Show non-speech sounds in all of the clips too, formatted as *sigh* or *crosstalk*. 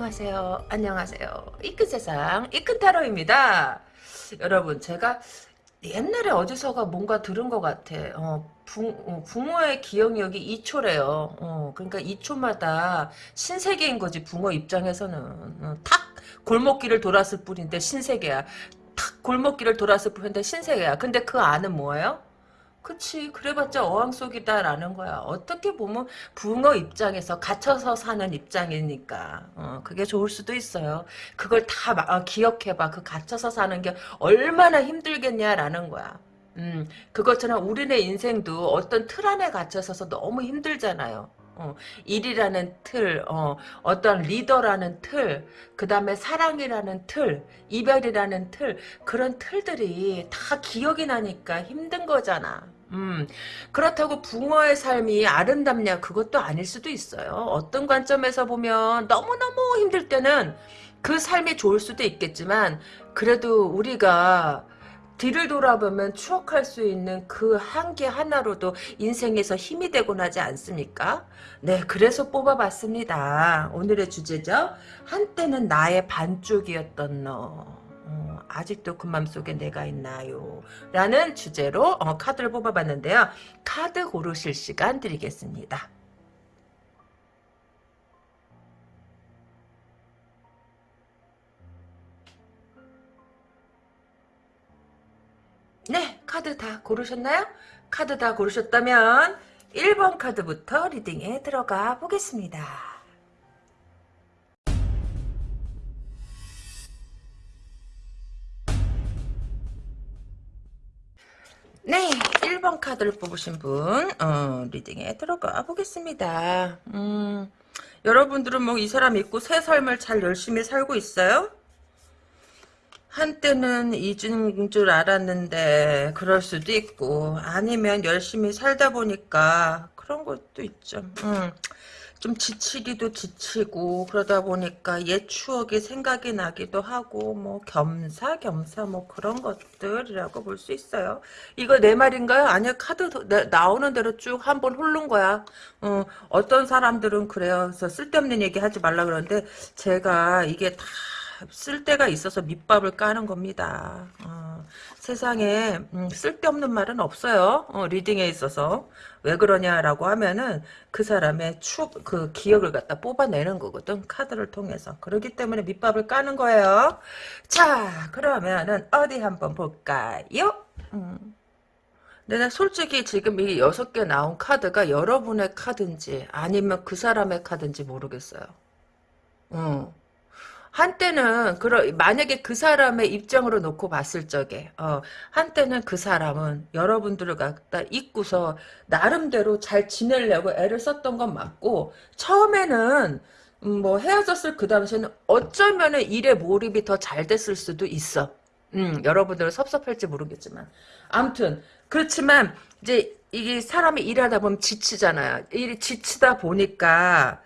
안녕하세요. 안녕하세요. 이큰 세상 이큰 타로입니다. 여러분 제가 옛날에 어디서가 뭔가 들은 것 같아. 어, 부, 어, 붕어의 기억력이 2초래요. 어, 그러니까 2초마다 신세계인 거지 붕어 입장에서는 어, 탁 골목길을 돌았을 뿐인데 신세계야. 탁 골목길을 돌았을 뿐인데 신세계야. 근데 그 안은 뭐예요? 그치 그래봤자 어항 속이다라는 거야. 어떻게 보면 붕어 입장에서 갇혀서 사는 입장이니까. 어, 그게 좋을 수도 있어요. 그걸 다 어, 기억해봐. 그 갇혀서 사는 게 얼마나 힘들겠냐라는 거야. 음, 그것처럼 우리네 인생도 어떤 틀 안에 갇혀서 너무 힘들잖아요 어, 일이라는 틀, 어, 어떤 리더라는 틀, 그 다음에 사랑이라는 틀, 이별이라는 틀, 그런 틀들이 다 기억이 나니까 힘든 거잖아. 음, 그렇다고 붕어의 삶이 아름답냐? 그것도 아닐 수도 있어요. 어떤 관점에서 보면 너무너무 힘들 때는 그 삶이 좋을 수도 있겠지만, 그래도 우리가 뒤를 돌아보면 추억할 수 있는 그 한 개 하나로도 인생에서 힘이 되곤 하지 않습니까? 네, 그래서 뽑아봤습니다. 오늘의 주제죠. 한때는 나의 반쪽이었던 너. 어, 아직도 그 맘속에 내가 있나요? 라는 주제로 어, 카드를 뽑아봤는데요. 카드 고르실 시간 드리겠습니다. 네, 카드 다 고르셨나요? 카드 다 고르셨다면 1번 카드부터 리딩에 들어가 보겠습니다. 네, 1번 카드를 뽑으신 분 어, 리딩에 들어가 보겠습니다. 음, 여러분들은 뭐 이 사람 믿고 새 삶을 잘 열심히 살고 있어요? 한때는 잊은 줄 알았는데 그럴 수도 있고 아니면 열심히 살다 보니까 그런 것도 있죠. 음, 좀 지치기도 지치고 그러다 보니까 옛 추억이 생각이 나기도 하고 뭐 겸사겸사 뭐 그런 것들이라고 볼 수 있어요. 이거 내 말인가요? 아니요 카드 나오는 대로 쭉 한번 훑는 거야. 어, 어떤 사람들은 그래요. 그래서 쓸데없는 얘기 하지 말라 그러는데 제가 이게 다 쓸 데가 있어서 밑밥을 까는 겁니다. 어, 세상에 음, 쓸데없는 말은 없어요. 어, 리딩에 있어서 왜 그러냐라고 하면은 그 사람의 추, 그 기억을 갖다 뽑아내는 거거든. 카드를 통해서. 그렇기 때문에 밑밥을 까는 거예요. 자, 그러면은 어디 한번 볼까요? 음. 내가 솔직히 지금 이 여섯 개 나온 카드가 여러분의 카드인지 아니면 그 사람의 카드인지 모르겠어요. 어. 한때는 그러 만약에 그 사람의 입장으로 놓고 봤을 적에 어, 한때는 그 사람은 여러분들을 갖다 잊고서 나름대로 잘 지내려고 애를 썼던 건 맞고 처음에는 음, 뭐 헤어졌을 그 당시에는 어쩌면은 일에 몰입이 더 잘 됐을 수도 있어. 음, 여러분들은 섭섭할지 모르겠지만 아무튼 그렇지만 이제 이게 사람이 일하다 보면 지치잖아요. 일이 지치다 보니까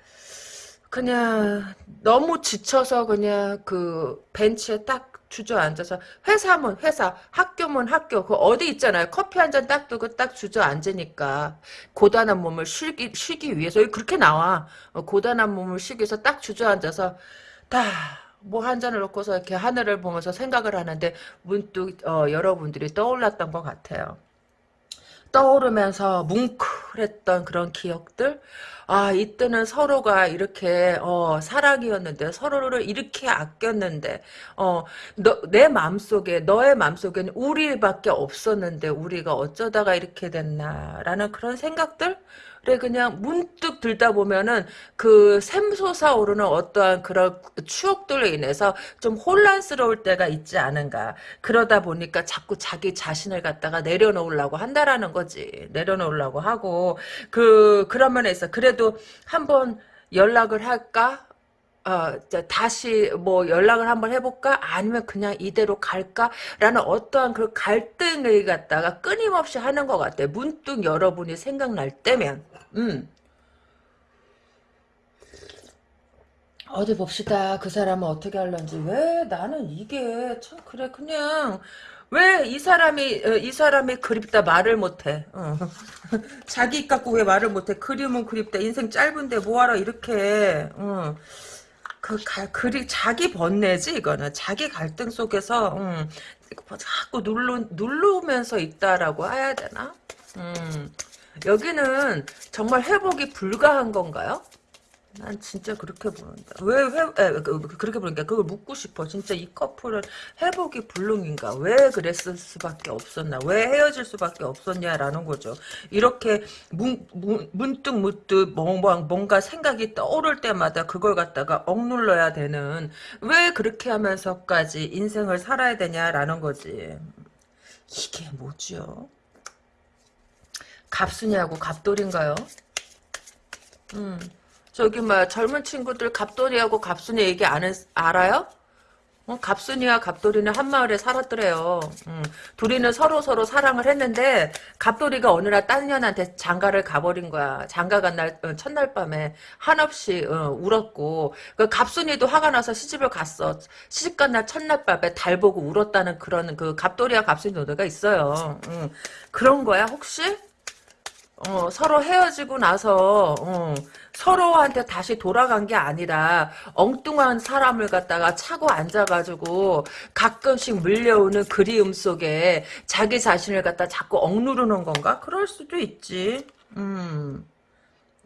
그냥 너무 지쳐서 그냥 그 벤치에 딱 주저앉아서 회사면 회사 학교면 학교 그 어디 있잖아요. 커피 한 잔 딱 두고 딱 주저앉으니까 고단한 몸을 쉬기, 쉬기 위해서 그렇게 나와. 어, 고단한 몸을 쉬기 위해서 딱 주저앉아서 다 뭐 한 잔을 놓고서 이렇게 하늘을 보면서 생각을 하는데 문득 어, 여러분들이 떠올랐던 것 같아요 떠오르면서 뭉클했던 그런 기억들? 아 이때는 서로가 이렇게 어, 사랑이었는데 서로를 이렇게 아꼈는데 어, 너, 내 마음속에 너의 마음속에는 우리밖에 없었는데 우리가 어쩌다가 이렇게 됐나라는 그런 생각들 그래 그냥 문득 들다 보면은 그 샘솟아 오르는 어떠한 그런 추억들로 인해서 좀 혼란스러울 때가 있지 않은가. 그러다 보니까 자꾸 자기 자신을 갖다가 내려놓으려고 한다라는 거지. 내려놓으려고 하고 그 그런 면에서 그래도 한번 연락을 할까 어, 다시 뭐 연락을 한번 해볼까? 아니면 그냥 이대로 갈까? 라는 어떠한 그 갈등을 갖다가 끊임없이 하는 것 같아. 문득 여러분이 생각날 때면. 음. 어디 봅시다. 그 사람은 어떻게 할런지. 왜 나는 이게 참 그래 그냥 왜 이 사람이 어, 이 사람이 그립다 말을 못해. 어. *laughs* 자기 갖고 왜 말을 못해. 그림은 그립다. 인생 짧은데 뭐하러 이렇게. 어. 그, 가, 그리, 자기 번뇌지, 이거는. 자기 갈등 속에서, 음, 뭐 자꾸 누르, 누르면서 있다라고 해야 되나? 음, 여기는 정말 회복이 불가한 건가요? 난 진짜 그렇게 보는다. 왜 회, 에, 그, 그렇게 보니까 그걸 묻고 싶어. 진짜 이 커플은 회복이 불능인가? 왜 그랬을 수밖에 없었나? 왜 헤어질 수밖에 없었냐라는 거죠. 이렇게 문, 문, 문득 문득 뭔가, 뭔가 생각이 떠오를 때마다 그걸 갖다가 억눌러야 되는 왜 그렇게 하면서까지 인생을 살아야 되냐라는 거지. 이게 뭐죠? 갑순이하고 갑돌인가요? 음. 저기 뭐 젊은 친구들 갑돌이하고 갑순이 얘기 안 했, 알아요? 어, 갑순이와 갑돌이는 한 마을에 살았더래요. 음, 둘이는 서로 서로 사랑을 했는데 갑돌이가 어느 날 딴 년한테 장가를 가버린 거야. 장가 간날 어, 첫날 밤에 한없이 어, 울었고 그 갑순이도 화가 나서 시집을 갔어. 시집 간 날 첫날 밤에 달 보고 울었다는 그런 그 갑돌이와 갑순이 노래가 있어요. 음, 그런 거야 혹시? 어, 서로 헤어지고 나서 어, 서로한테 다시 돌아간 게 아니라 엉뚱한 사람을 갖다가 차고 앉아가지고 가끔씩 물려오는 그리움 속에 자기 자신을 갖다 자꾸 억누르는 건가? 그럴 수도 있지. 음,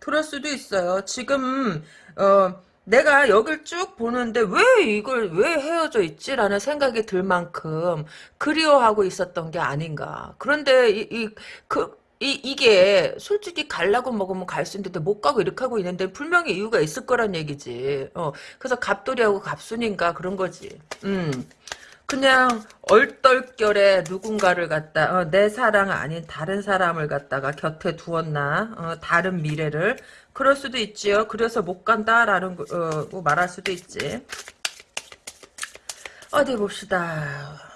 그럴 수도 있어요. 지금 어, 내가 여길 쭉 보는데 왜 이걸 왜 헤어져 있지라는 생각이 들 만큼 그리워하고 있었던 게 아닌가. 그런데 이, 이 그, 이, 이게 솔직히 갈라고 먹으면 갈 수 있는데 못 가고 이렇게 하고 있는데 분명히 이유가 있을 거란 얘기지. 어, 그래서 갑돌이하고 갑순인가 그런 거지. 음. 그냥 얼떨결에 누군가를 갖다 어, 내 사랑 아닌 다른 사람을 갖다가 곁에 두었나 어, 다른 미래를 그럴 수도 있지요. 그래서 못 간다라는 거, 어, 뭐 말할 수도 있지. 어디 봅시다.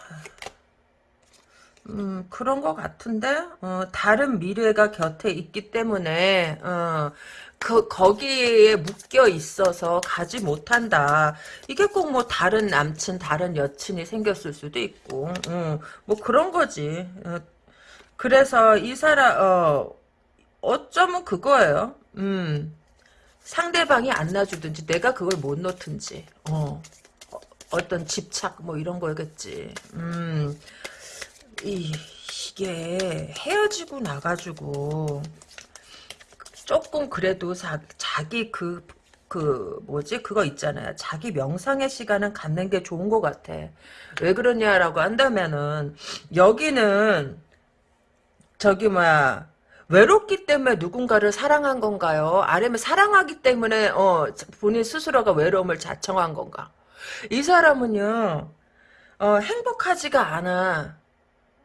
음, 그런 것 같은데, 어, 다른 미래가 곁에 있기 때문에, 어, 그, 거기에 묶여 있어서 가지 못한다. 이게 꼭 뭐 다른 남친, 다른 여친이 생겼을 수도 있고, 음, 뭐 그런 거지. 어, 그래서 이 사람, 어, 어쩌면 그거예요. 음, 상대방이 안 놔주든지, 내가 그걸 못 놓든지, 어, 어, 어떤 집착, 뭐 이런 거겠지. 음, 이, 이게 헤어지고 나가지고 조금 그래도 자, 자기 그, 그 뭐지 그거 있잖아요. 자기 명상의 시간은 갖는 게 좋은 것 같아. 왜 그러냐라고 한다면은 여기는 저기 뭐야 외롭기 때문에 누군가를 사랑한 건가요? 아니면 사랑하기 때문에 어 본인 스스로가 외로움을 자청한 건가? 이 사람은요 어, 행복하지가 않아.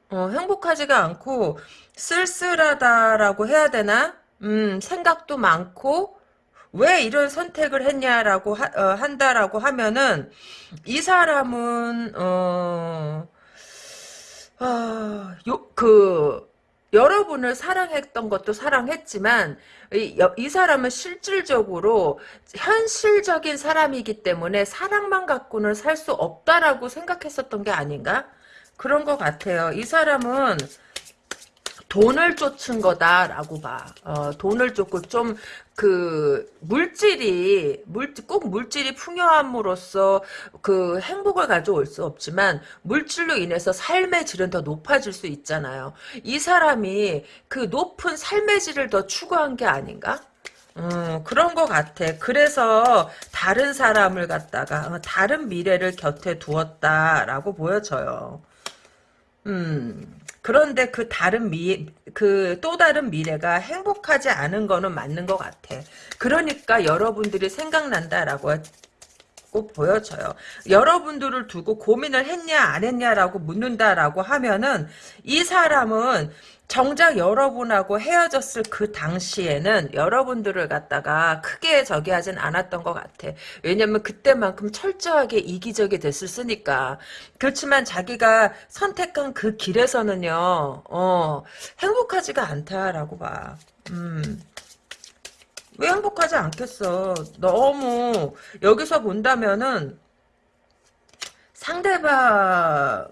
어, 행복하지가 않고 쓸쓸하다라고 해야 되나? 음, 생각도 많고 왜 이런 선택을 했냐라고 하, 어, 한다라고 하면은 이 사람은 어, 어, 요, 그 여러분을 사랑했던 것도 사랑했지만 이, 이, 사람은 실질적으로 현실적인 사람이기 때문에 사랑만 갖고는 살 수 없다라고 생각했었던 게 아닌가? 그런 것 같아요. 이 사람은 돈을 쫓은 거다라고 봐. 어, 돈을 쫓고 좀 그 물질이 물질 꼭 물질이 풍요함으로써 그 행복을 가져올 수 없지만 물질로 인해서 삶의 질은 더 높아질 수 있잖아요. 이 사람이 그 높은 삶의 질을 더 추구한 게 아닌가? 음, 그런 것 같아. 그래서 다른 사람을 갖다가 어, 다른 미래를 곁에 두었다라고 보여져요. 음, 그런데 그 다른 미, 그 또 다른 미래가 행복하지 않은 거는 맞는 것 같아. 그러니까 여러분들이 생각난다라고 꼭 보여져요. 여러분들을 두고 고민을 했냐 안 했냐라고 묻는다라고 하면은 이 사람은 정작 여러분하고 헤어졌을 그 당시에는 여러분들을 갖다가 크게 저기 하진 않았던 것 같아. 왜냐면 그때만큼 철저하게 이기적이 됐었으니까. 그렇지만 자기가 선택한 그 길에서는요, 어, 행복하지가 않다라고 봐. 음. 왜 행복하지 않겠어? 너무, 여기서 본다면은, 상대방하고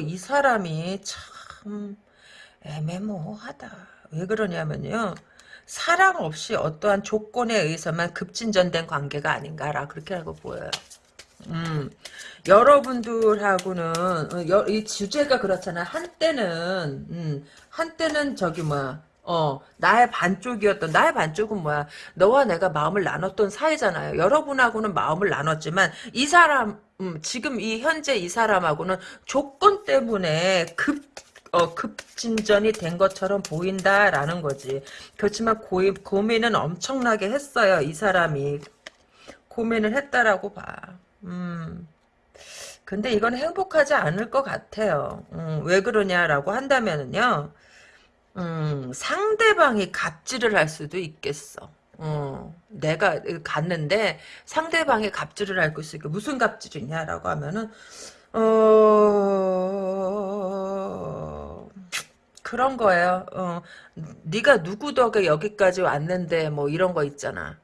이 사람이 참, 애매모호하다. 왜 그러냐면요. 사랑 없이 어떠한 조건에 의해서만 급진전된 관계가 아닌가라 그렇게 하고 보여요. 음, 여러분들하고는 어, 여- 이 주제가 그렇잖아. 한때는 음, 한때는 저기 뭐야. 어, 나의 반쪽이었던, 나의 반쪽은 뭐야? 너와 내가 마음을 나눴던 사이잖아요. 여러분하고는 마음을 나눴지만, 이 사람, 음, 지금 이 현재 이 사람하고는 조건 때문에 급, 어, 급진전이 된 것처럼 보인다라는 거지. 그렇지만 고, 고민은 엄청나게 했어요. 이 사람이. 고민을 했다라고 봐. 음. 근데 이건 행복하지 않을 것 같아요. 음, 왜 그러냐라고 한다면은요. 음, 상대방이 갑질을 할 수도 있겠어. 어, 내가 갔는데 상대방이 갑질을 할수 있고 무슨 갑질이냐라고 하면은 어 그런 거예요. 어, 네가 누구 덕에 여기까지 왔는데 뭐 이런 거 있잖아.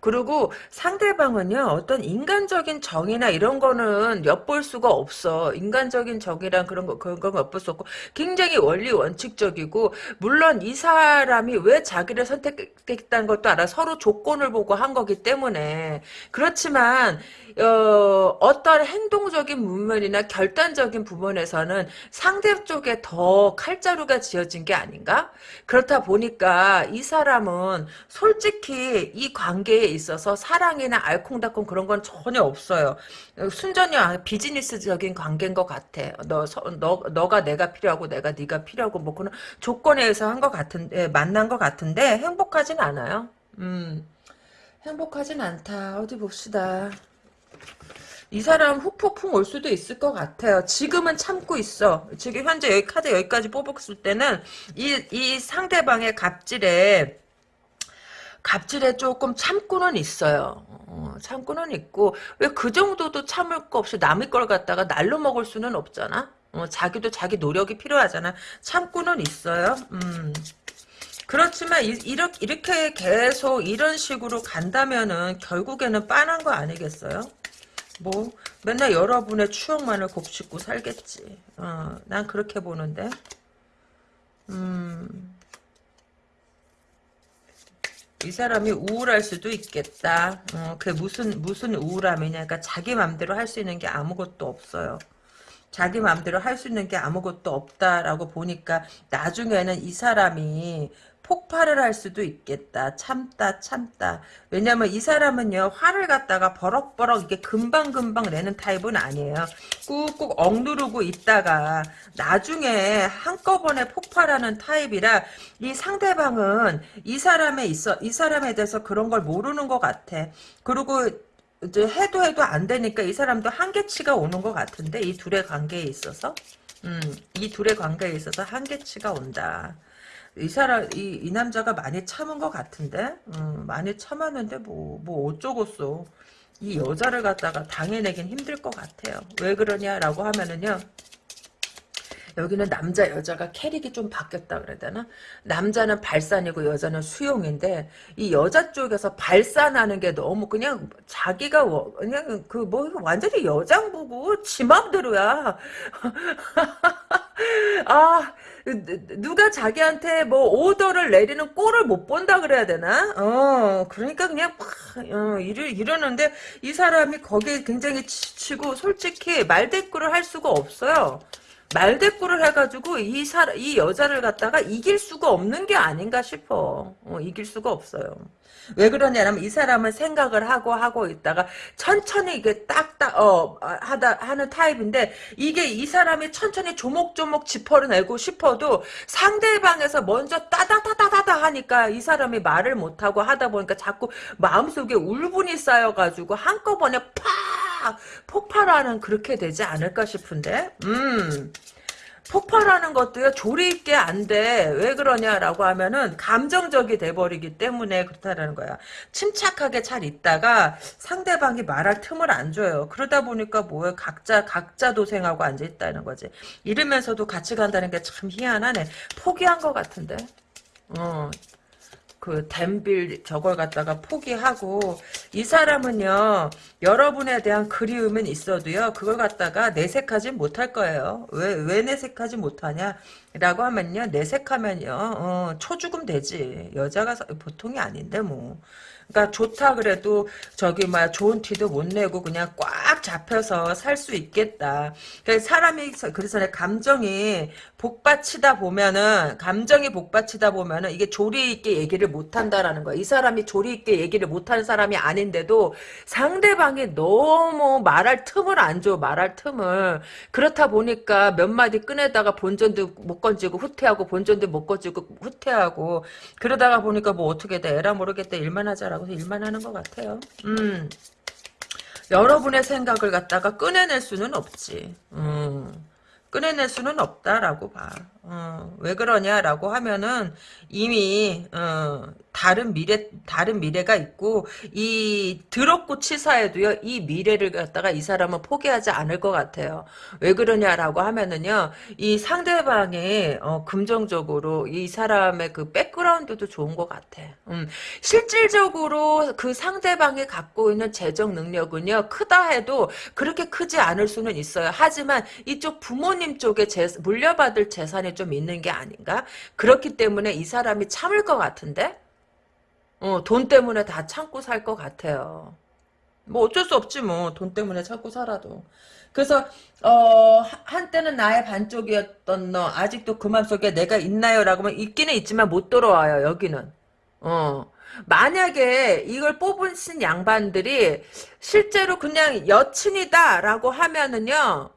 그리고 상대방은요 어떤 인간적인 정의나 이런 거는 엿볼 수가 없어 인간적인 정의랑 그런 거 그런 건 엿볼 수 없고 굉장히 원리 원칙적이고 물론 이 사람이 왜 자기를 선택했다는 것도 알아 서로 조건을 보고 한 거기 때문에 그렇지만 어, 어떤 행동적인 부분이나 결단적인 부분에서는 상대 쪽에 더 칼자루가 지어진 게 아닌가? 그렇다 보니까 이 사람은 솔직히 이 관계에 있어서 사랑이나 알콩달콩 그런 건 전혀 없어요. 순전히 비즈니스적인 관계인 것 같아. 너, 너, 너가 내가 필요하고 내가 네가 필요하고 뭐 그런 조건에 의해서 한 것 같은데 만난 것 같은데 행복하진 않아요. 음, 행복하진 않다. 어디 봅시다. 이 사람 후폭풍 올 수도 있을 것 같아요. 지금은 참고 있어. 지금 현재 여기 카드 여기까지 뽑았을 때는 이, 이 상대방의 갑질에 갑질에 조금 참고는 있어요. 어, 참고는 있고 왜 그 정도도 참을 거 없이 남의 걸 갖다가 날로 먹을 수는 없잖아. 어, 자기도 자기 노력이 필요하잖아. 참고는 있어요. 음. 그렇지만 이, 이렇게, 이렇게 계속 이런 식으로 간다면은 결국에는 빤한 거 아니겠어요? 뭐 맨날 여러분의 추억만을 곱씹고 살겠지. 어, 난 그렇게 보는데. 음. 이 사람이 우울할 수도 있겠다. 어, 그게 무슨 무슨 우울함이냐? 그러니까 자기 맘대로 할 수 있는 게 아무것도 없어요. 자기 맘대로 할 수 있는 게 아무것도 없다라고 보니까 나중에는 이 사람이 폭발을 할 수도 있겠다. 참다 참다. 왜냐면 이 사람은요 화를 갖다가 버럭버럭 이게 금방금방 내는 타입은 아니에요. 꾹꾹 억누르고 있다가 나중에 한꺼번에 폭발하는 타입이라 이 상대방은 이 사람에 있어 이 사람에 대해서 그런 걸 모르는 것 같아. 그리고 이제 해도 해도 안 되니까 이 사람도 한계치가 오는 것 같은데 이 둘의 관계에 있어서 음, 이 둘의 관계에 있어서 한계치가 온다. 이 사람 이, 이 남자가 많이 참은 것 같은데 음, 많이 참았는데 뭐뭐 어쩌겠어 이 여자를 갖다가 당해내긴 힘들 것 같아요 왜 그러냐라고 하면은요 여기는 남자 여자가 캐릭이 좀 바뀌었다 그래야 되나? 남자는 발산이고 여자는 수용인데 이 여자 쪽에서 발산하는 게 너무 그냥 자기가 그냥 그 뭐 완전히 여장부고 지 맘대로야. *laughs* 아 누가 자기한테 뭐 오더를 내리는 꼴을 못 본다 그래야 되나? 어 그러니까 그냥 어, 이러, 이러는데 이 사람이 거기에 굉장히 지치고 솔직히 말대꾸를 할 수가 없어요. 말대꾸를 해가지고 이 사, 이 여자를 갖다가 이길 수가 없는 게 아닌가 싶어. 어, 이길 수가 없어요. 왜 그러냐면 이 사람은 생각을 하고 하고 있다가 천천히 이게 딱딱 어 하다 하는 타입인데 이게 이 사람이 천천히 조목조목 짚어내고 싶어도 상대방에서 먼저 따다다다다다 하니까 이 사람이 말을 못 하고 하다 보니까 자꾸 마음속에 울분이 쌓여가지고 한꺼번에 팍 폭발하는 그렇게 되지 않을까 싶은데 음 폭발하는 것도요 조리 있게 안 돼. 왜 그러냐라고 하면은 감정적이 돼버리기 때문에 그렇다는 거야. 침착하게 잘 있다가 상대방이 말할 틈을 안 줘요. 그러다 보니까 뭐예요? 각자 각자 도생하고 앉아 있다는 거지. 이러면서도 같이 간다는 게 참 희한하네. 포기한 것 같은데. 어. 그 댐빌 저걸 갖다가 포기하고 이 사람은요 여러분에 대한 그리움은 있어도요 그걸 갖다가 내색하지 못할 거예요. 왜 왜 내색하지 못하냐 라고 하면요 내색하면요 어, 초죽음 되지. 여자가 보통이 아닌데 뭐. 그러니까 좋다 그래도 저기 막 좋은 티도 못 내고 그냥 꽉 잡혀서 살 수 있겠다. 그러니까 사람이 그래서 내 감정이 복받치다 보면은 감정이 복받치다 보면은 이게 조리 있게 얘기를 못 한다라는 거야. 이 사람이 조리 있게 얘기를 못 하는 사람이 아닌데도 상대방이 너무 말할 틈을 안 줘. 말할 틈을. 그렇다 보니까 몇 마디 꺼내다가 본전도 못 건지고 후퇴하고 본전도 못 건지고 후퇴하고 그러다가 보니까 뭐 어떻게 돼. 에라 모르겠다. 일만 하자라고 해서 일만 하는 것 같아요. 음. 여러분의 생각을 갖다가 꺼내낼 수는 없지. 음. 꺼내낼 수는 없다라고 봐. 어, 왜 그러냐라고 하면은 이미 어, 다른 미래 다른 미래가 있고 이 드럽고 치사해도요 이 미래를 갖다가 이 사람은 포기하지 않을 것 같아요. 왜 그러냐라고 하면은요 이 상대방이 어, 긍정적으로 이 사람의 그 백그라운드도 좋은 것 같아. 음, 실질적으로 그 상대방이 갖고 있는 재정 능력은요 크다 해도 그렇게 크지 않을 수는 있어요. 하지만 이쪽 부모님 쪽에 재, 물려받을 재산이 좀 있는 게 아닌가? 그렇기 때문에 이 사람이 참을 것 같은데? 어, 돈 때문에 다 참고 살 것 같아요. 뭐 어쩔 수 없지 뭐. 돈 때문에 참고 살아도. 그래서 어 한때는 나의 반쪽이었던 너 아직도 그 맘속에 내가 있나요? 라고 하면 있기는 있지만 못 돌아와요. 여기는. 어. 만약에 이걸 뽑으신 양반들이 실제로 그냥 여친이다 라고 하면은요.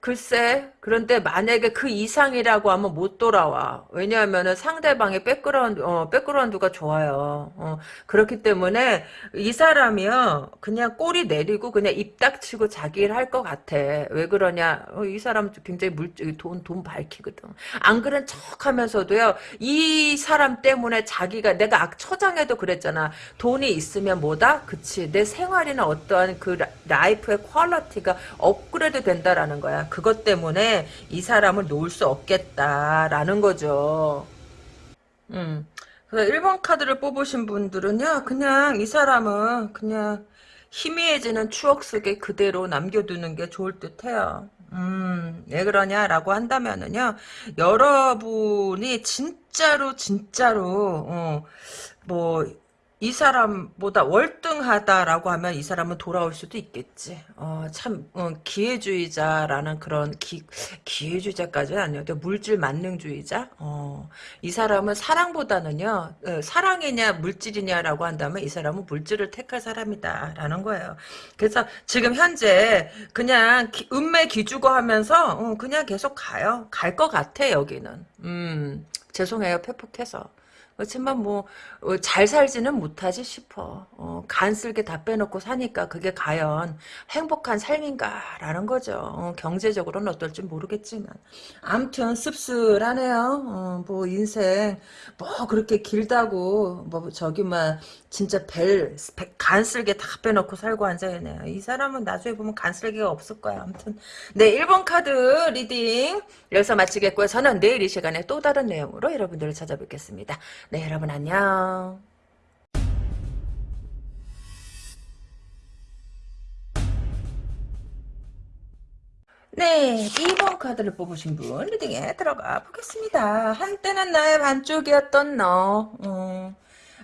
글쎄 그런데 만약에 그 이상이라고 하면 못 돌아와. 왜냐하면 상대방의 백그라운드, 어, 백그라운드가 좋아요. 어, 그렇기 때문에 이 사람이요, 그냥 꼬리 내리고 그냥 입 닥치고 자기 일 할 것 같아. 왜 그러냐? 어, 이 사람 굉장히 물, 돈, 돈 밝히거든. 안 그런 척 하면서도요, 이 사람 때문에 자기가, 내가 첫 장에도 그랬잖아. 돈이 있으면 뭐다? 그치. 내 생활이나 어떠한 그 life의 quality가 업그레이드 된다라는 거야. 그것 때문에 이 사람을 놓을 수 없겠다라는 거죠. 음. 그래서 1번 카드를 뽑으신 분들은요, 그냥 이 사람은 그냥 희미해지는 추억 속에 그대로 남겨두는 게 좋을 듯 해요. 음, 왜 그러냐라고 한다면은요, 여러분이 진짜로, 진짜로, 어, 뭐, 이 사람보다 월등하다라고 하면 이 사람은 돌아올 수도 있겠지. 어, 참 어, 기회주의자라는 그런 기, 기회주의자까지는 아니어도 물질 만능주의자. 어, 이 사람은 사랑보다는요. 어, 사랑이냐 물질이냐라고 한다면 이 사람은 물질을 택할 사람이다라는 거예요. 그래서 지금 현재 그냥 기, 운매 기주고 하면서 어, 그냥 계속 가요. 갈 것 같아 여기는. 음, 죄송해요 패폭해서. 그렇지만 뭐잘 어, 살지는 못하지 싶어. 어, 간쓸게 다 빼놓고 사니까 그게 과연 행복한 삶인가라는 거죠. 어, 경제적으로는 어떨지 모르겠지만 암튼 씁쓸하네요. 어, 뭐 인생 뭐 그렇게 길다고 뭐 저기만 진짜 벨 간쓸게 다 빼놓고 살고 앉아있네요. 이 사람은 나중에 보면 간쓸게가 없을 거야. 아무튼 네 1번 카드 reading 여기서 마치겠고요. 저는 내일 이 시간에 또 다른 내용으로 여러분들을 찾아뵙겠습니다. 네 여러분 안녕. 네, 2번 카드를 뽑으신 분 reading에 들어가 보겠습니다. 한때는 나의 반쪽이었던 너. 음.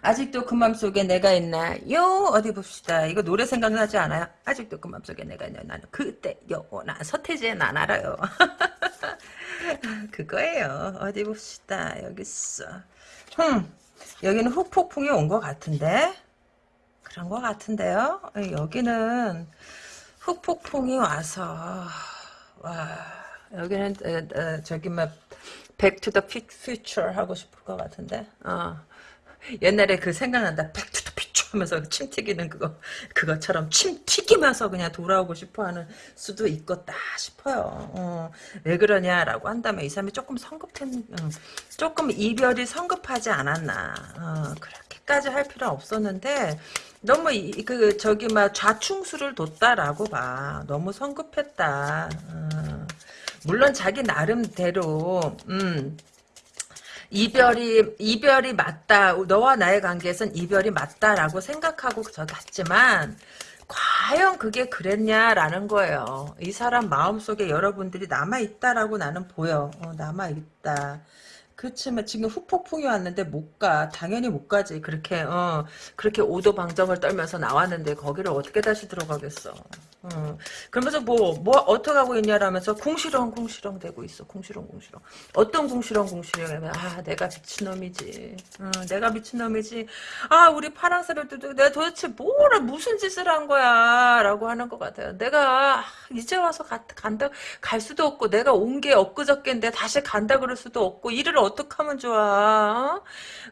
아직도 그 맘속에 내가 있나요? 어디 봅시다. 이거 노래 생각나지 않아요? 아직도 그 맘속에 내가 있나 나는 그때 요나 서태지의 난 알아요. *laughs* 그거예요. 어디 봅시다. 여기 있어. 흠. 여기는 후폭풍이 온 것 같은데? 그런 것 같은데요? 여기는 후폭풍이 와서 와 여기는 에, 에, 저기 막 Back to the Future 하고 싶을 것 같은데 어. 옛날에 그 생각난다. 피초 하면서 침 튀기는 그거, 그것처럼 침 튀기면서 그냥 돌아오고 싶어 하는 수도 있겠다 싶어요. 어, 왜 그러냐라고 한다면 이 사람이 조금 성급한, 어, 조금 이별이 성급하지 않았나. 어, 그렇게까지 할 필요 없었는데, 너무 이, 그 저기 막 좌충수를 뒀다라고 봐. 너무 성급했다. 어. 물론 자기 나름대로 음 이별이 이별이 맞다. 너와 나의 관계에선 이별이 맞다라고 생각하고 저 갔지만 과연 그게 그랬냐라는 거예요. 이 사람 마음속에 여러분들이 남아있다라고 나는 보여. 어, 남아있다. 그렇지만 지금 후폭풍이 왔는데 못 가. 당연히 못 가지. 그렇게 어 그렇게 오도 방정을 떨면서 나왔는데 거기를 어떻게 다시 들어가겠어. 어. 그러면서 뭐 뭐 어떻게 하고 있냐라면서 궁시렁 궁시렁 대고 있어. 궁시렁 궁시렁. 어떤 궁시렁 궁시렁이면 아 내가 미친놈이지. 어, 내가 미친놈이지. 아 우리 파랑새를 뜯고 내가 도대체 뭐라 무슨 짓을 한 거야 라고 하는 것 같아요. 내가 아, 이제 와서 가, 간다 갈 수도 없고 내가 온 게 엊그저께인데 다시 간다 그럴 수도 없고 일을 어떻게 하면 좋아? 어?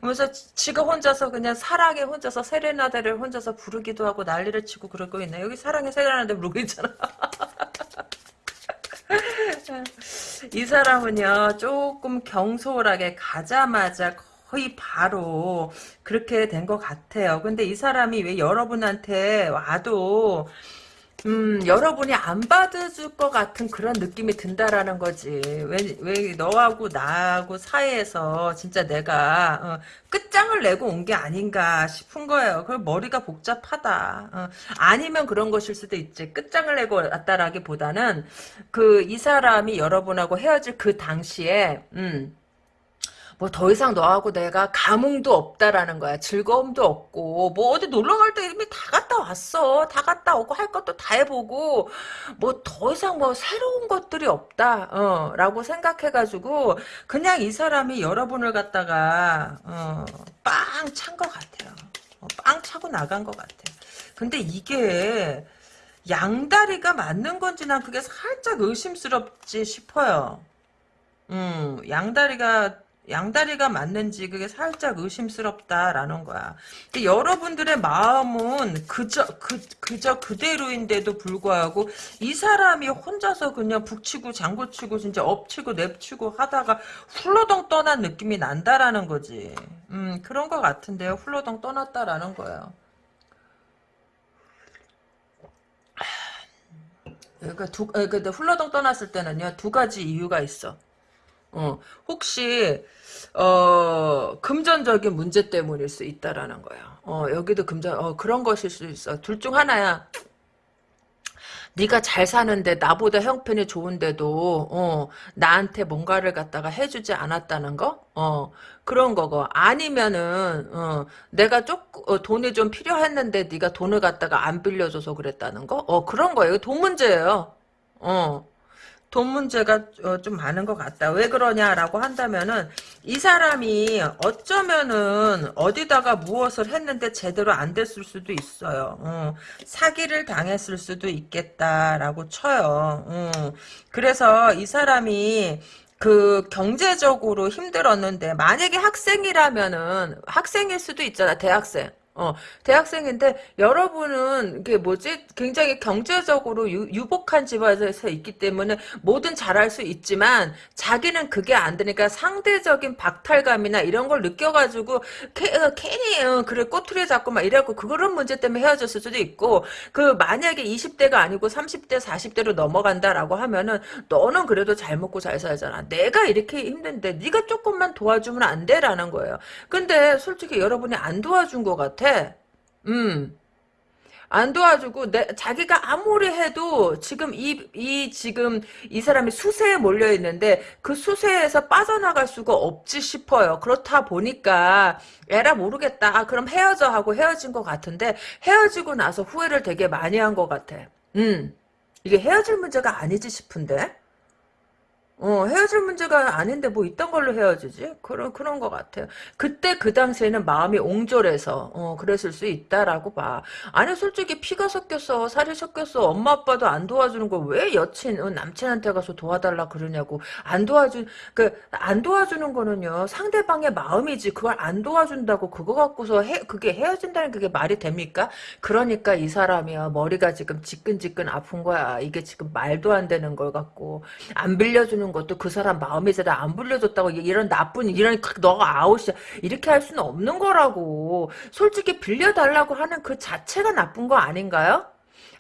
그래서 지가 혼자서 그냥 사랑에 혼자서 세레나데를 혼자서 부르기도 하고 난리를 치고 그러고 있네. 여기 사랑에 세레나데 부르고 있잖아. 이 사람은요 조금 경솔하게 가자마자 거의 바로 그렇게 된 것 같아요. 근데 이 사람이 왜 여러분한테 와도 음, 여러분이 안 받아줄 것 같은 그런 느낌이 든다라는 거지. 왜, 왜 너하고 나하고 사이에서 진짜 내가 어, 끝장을 내고 온 게 아닌가 싶은 거예요. 그 머리가 복잡하다. 어, 아니면 그런 것일 수도 있지. 끝장을 내고 왔다라기보다는 그 이 사람이 여러분하고 헤어질 그 당시에 음, 뭐 더 이상 너하고 내가 감흥도 없다라는 거야. 즐거움도 없고 뭐 어디 놀러 갈 때 이미 다 갔다 왔어. 다 갔다 오고 할 것도 다 해보고 뭐 더 이상 뭐 새로운 것들이 없다. 어, 라고 생각해가지고 그냥 이 사람이 여러분을 갖다가 어, 빵 찬 것 같아요. 어, 빵 차고 나간 것 같아요. 근데 이게 양다리가 맞는 건지 난 그게 살짝 의심스럽지 싶어요. 음, 양다리가 양다리가 맞는지 그게 살짝 의심스럽다라는 거야. 여러분들의 마음은 그저 그 그저 그대로인데도 불구하고 이 사람이 혼자서 그냥 북치고 장구치고 진짜 엎치고 냅치고 하다가 훌러덩 떠난 느낌이 난다라는 거지. 음 그런 것 같은데요. 훌러덩 떠났다라는 거예요. 그러니까 두, 근데 훌러덩 떠났을 때는요 두 가지 이유가 있어. 어, 혹시 어, 금전적인 문제 때문일 수 있다라는 거야. 어, 여기도 금전 어, 그런 것일 수 있어. 둘 중 하나야. 네가 잘 사는데 나보다 형편이 좋은데도 어, 나한테 뭔가를 갖다가 해주지 않았다는 거? 어, 그런 거고 아니면은 어, 내가 조금 어, 돈이 좀 필요했는데 네가 돈을 갖다가 안 빌려줘서 그랬다는 거? 어, 그런 거예요. 돈 문제예요. 어. 돈 문제가 어, 좀 많은 것 같다. 왜 그러냐라고 한다면은 이 사람이 어쩌면은 어디다가 무엇을 했는데 제대로 안 됐을 수도 있어요. 어, 사기를 당했을 수도 있겠다라고 쳐요. 어, 그래서 이 사람이 그 경제적으로 힘들었는데 만약에 학생이라면은 학생일 수도 있잖아 대학생 어, 대학생인데 여러분은 이게 뭐지? 굉장히 경제적으로 유, 복한 집안에서 있기 때문에 뭐든 잘할 수 있지만 자기는 그게 안 되니까 상대적인 박탈감이나 이런 걸 느껴가지고 캐, 어, 괜히 어, 그래 꼬투리 잡고 막 이래갖고 그런 문제 때문에 헤어졌을 수도 있고 그 만약에 20대가 아니고 30대 40대로 넘어간다라고 하면은 너는 그래도 잘 먹고 잘 살잖아. 내가 이렇게 힘든데 네가 조금만 도와주면 안 돼라는 거예요. 근데 솔직히 여러분이 안 도와준 것 같아. 같아. 음. 안 도와주고 내, 자기가 아무리 해도 지금 이, 이 지금 이 사람이 수세에 몰려 있는데 그 수세에서 빠져나갈 수가 없지 싶어요. 그렇다 보니까 에라 모르겠다. 아, 그럼 헤어져 하고 헤어진 것 같은데 헤어지고 나서 후회를 되게 많이 한 것 같아. 음. 이게 헤어질 문제가 아니지 싶은데. 어, 헤어질 문제가 아닌데 뭐 이딴 걸로 헤어지지? 그런, 그런 것 같아요. 그때 그 당시에는 마음이 옹졸해서, 어, 그랬을 수 있다라고 봐. 아니, 솔직히 피가 섞였어, 살이 섞였어, 엄마 아빠도 안 도와주는 거왜 여친, 어, 남친한테 가서 도와달라 그러냐고. 안 도와준, 그, 안 도와주는 거는요, 상대방의 마음이지. 그걸 안 도와준다고 그거 갖고서 해, 그게 헤어진다는 그게 말이 됩니까? 그러니까 이 사람이야, 머리가 지금 지끈지끈 아픈 거야. 이게 지금 말도 안 되는 걸 갖고. 안 빌려주는 빌려주는 것도 그 사람 마음에서 안 불려줬다고 이런 나쁜 이런 너가 아웃이야. 이렇게 할 수는 없는 거라고. 솔직히 빌려달라고 하는 그 자체가 나쁜 거 아닌가요?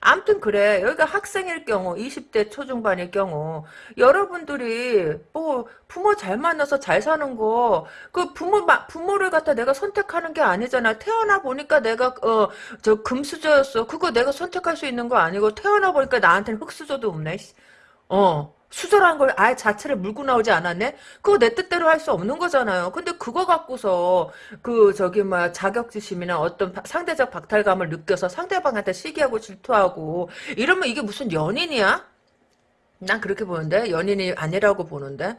암튼 그래. 여기가 학생일 경우 20대 초중반일 경우 여러분들이 뭐 부모 잘 만나서 잘 사는 거 그 부모 부모를 갖다 내가 선택하는 게 아니잖아. 태어나 보니까 내가 어 저 금수저였어. 그거 내가 선택할 수 있는 거 아니고 태어나 보니까 나한테는 흑수저도 없네 어 수저라는 걸 아예 자체를 물고 나오지 않았네? 그거 내 뜻대로 할 수 없는 거잖아요. 근데 그거 갖고서 그 저기 뭐 자격지심이나 어떤 바- 상대적 박탈감을 느껴서 상대방한테 시기하고 질투하고 이러면 이게 무슨 연인이야? 난 그렇게 보는데 연인이 아니라고 보는데.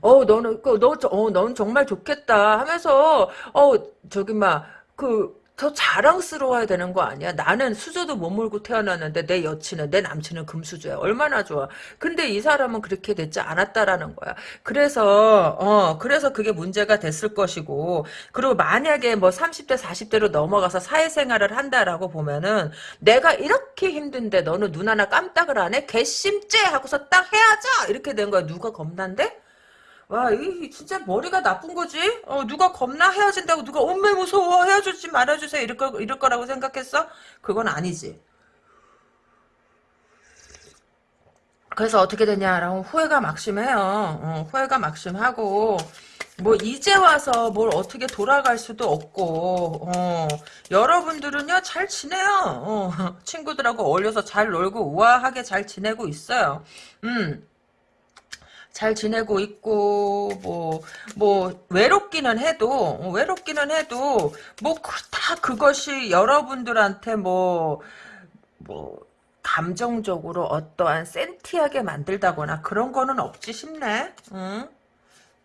어 너는 그너어넌 정말 좋겠다 하면서 어 저기 막 그 더 자랑스러워야 되는 거 아니야? 나는 수저도 못 물고 태어났는데 내 여친은 내 남친은 금수저야. 얼마나 좋아. 근데 이 사람은 그렇게 됐지 않았다라는 거야. 그래서 어 그래서 그게 문제가 됐을 것이고 그리고 만약에 뭐 30대 40대로 넘어가서 사회생활을 한다라고 보면은 내가 이렇게 힘든데 너는 눈 하나 깜짝을 안 해? 괘씸죄 하고서 딱 헤어져 이렇게 된 거야. 누가 겁난데? 와, 이 진짜 머리가 나쁜 거지? 어, 누가 겁나 헤어진다고 누가 엄매 무서워 헤어지지 말아주세요 이럴 거 이럴 거라고 생각했어? 그건 아니지. 그래서 어떻게 되냐라고 후회가 막심해요. 어, 후회가 막심하고 뭐 이제 와서 뭘 어떻게 돌아갈 수도 없고 어, 여러분들은요 잘 지내요. 어, *laughs* 친구들하고 어울려서 잘 놀고 우아하게 잘 지내고 있어요. 음. 잘 지내고 있고 뭐뭐 외롭기는 해도 어, 외롭기는 해도 뭐 다 그것이 여러분들한테 뭐뭐 감정적으로 어떠한 센티하게 만들다거나 그런 거는 없지 싶네. 응?